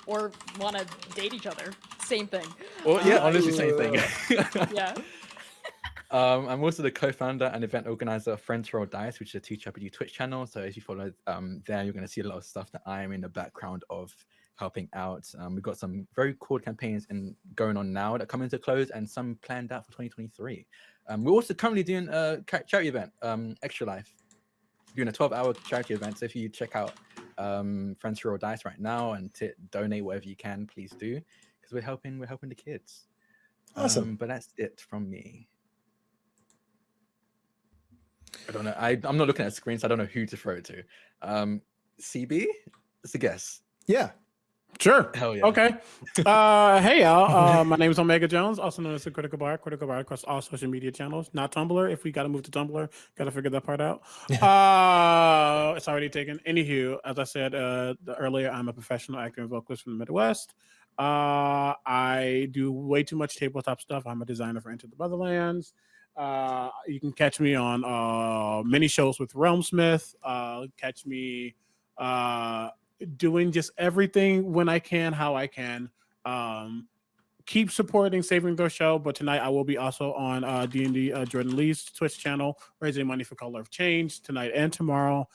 or want to date each other, same thing. Well, yeah, Uh, honestly, same thing. Yeah. Um, I'm also the co-founder and event organizer of Friends Roll Dice, which is a TTRPG Twitch channel. So if you follow um, there, you're going to see a lot of stuff that I am in the background of helping out. Um, we've got some very cool campaigns in, going on now that come into a close and some planned out for 2023. Um, we're also currently doing a charity event, um, Extra Life, doing a 12-hour charity event. So if you check out um, Friends Roll Dice right now and to donate whatever you can, please do, because we're helping we're helping the kids. Awesome. Um, but that's it from me. I don't know. I, I'm not looking at screens. So I don't know who to throw it to. Um, CB? It's a guess. Yeah. Sure. Hell yeah. Okay. Uh, hey y'all. Uh, my name is Omega Jones, also known as the Critical Bar. Critical Bar across all social media channels. Not Tumblr. If we got to move to Tumblr, got to figure that part out. Uh, it's already taken. Anywho, as I said uh, the- earlier, I'm a professional actor and vocalist from the Midwest. Uh, I do way too much tabletop stuff. I'm a designer for Enter the Motherlands. Uh, you can catch me on uh, many shows with Realmsmith. Uh, catch me uh, doing just everything when I can, how I can. Um, keep supporting Saving Throw Show, but tonight I will be also on uh, D&D uh, Jordan Lee's Twitch channel, raising money for Color of Change tonight and tomorrow.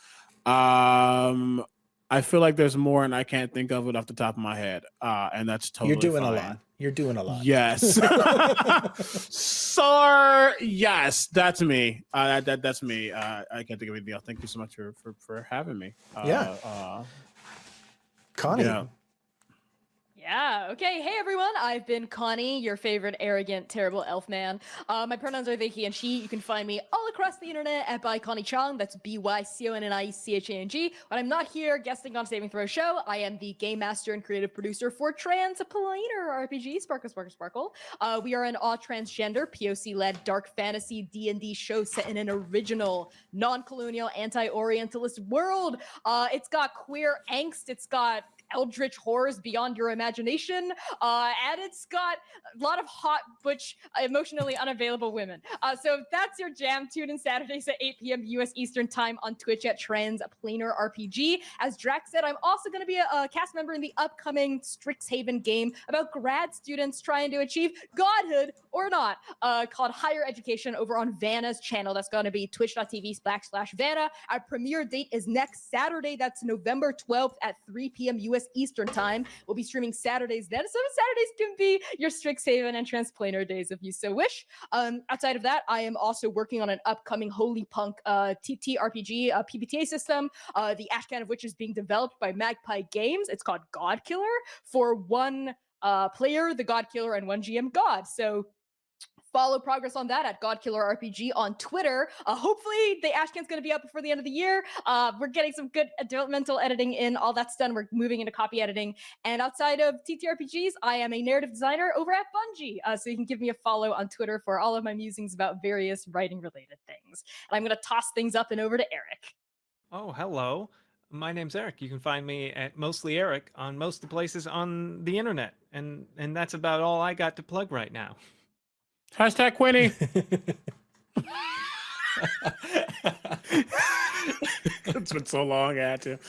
Um, I feel like there's more, and I can't think of it off the top of my head, uh, and that's totally You're doing a lot. You're doing a lot. Yes. Sir, yes, that's me. Uh, that, that that's me. Uh, I can't think of anything else. Thank you so much for for, for having me. Uh, Yeah. Uh, Connie. Yeah. Yeah. Okay. Hey, everyone. I've been Connie, your favorite arrogant, terrible elf man. Uh, my pronouns are they, he, and she. You can find me all across the internet at by Connie Chong. That's B Y C O N N I C H A N G. When I'm not here guesting on Saving Throw Show, I am the game master and creative producer for Transplanar RPG, Sparkle Sparkle Sparkle. Uh, we are an all transgender, POC-led dark fantasy D&D show set in an original, non-colonial, anti-Orientalist world. Uh, it's got queer angst. It's got eldritch horrors beyond your imagination. Uh, and it's got a lot of hot, butch, emotionally unavailable women. Uh, so if that's your jam, tune in Saturdays at 8 p.m. US Eastern Time on Twitch at Transplanar RPG. As Drax said, I'm also going to be a, a cast member in the upcoming Strixhaven game about grad students trying to achieve godhood or not, uh, called Higher Education over on Vanna's channel. That's going to be twitch.tv backslash Vanna. Our premiere date is next Saturday. That's November 12th at 3 p.m. US Eastern Time. We'll be streaming Saturdays then. So Saturdays can be your Strixhaven and Transplanar days if you so wish. Um, outside of that, I am also working on an upcoming Holy Punk uh, TTRPG uh, PBTA system. Uh, the Ashcan of which is being developed by Magpie Games. It's called God Killer for one uh, player, the God Killer, and one GM God. So follow progress on that at God Killer RPG on Twitter. Uh, hopefully, the Ashcan's going to be up before the end of the year. Uh, we're getting some good developmental editing in. All that's done. We're moving into copy editing. And outside of TTRPGs, I am a narrative designer over at Bungie. Uh, so you can give me a follow on Twitter for all of my musings about various writing related things. And I'm going to toss things up and over to Eric. Oh, hello. My name's Eric. You can find me at mostly Eric on most of the places on the internet, and and that's about all I got to plug right now. Hashtag Quinny. it's been so long, I had to.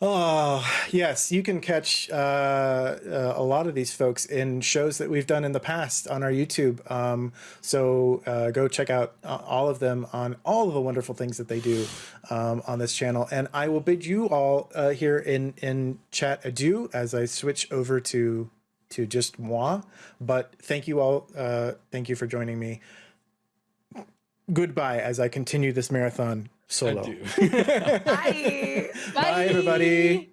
Oh, yes. You can catch uh, uh, a lot of these folks in shows that we've done in the past on our YouTube. Um, so uh, go check out uh, all of them on all of the wonderful things that they do um, on this channel. And I will bid you all uh, here in, in chat adieu as I switch over to to just moi. But thank you all. Uh, thank you for joining me. Goodbye as I continue this marathon solo. Adieu. Bye. Bye, everybody.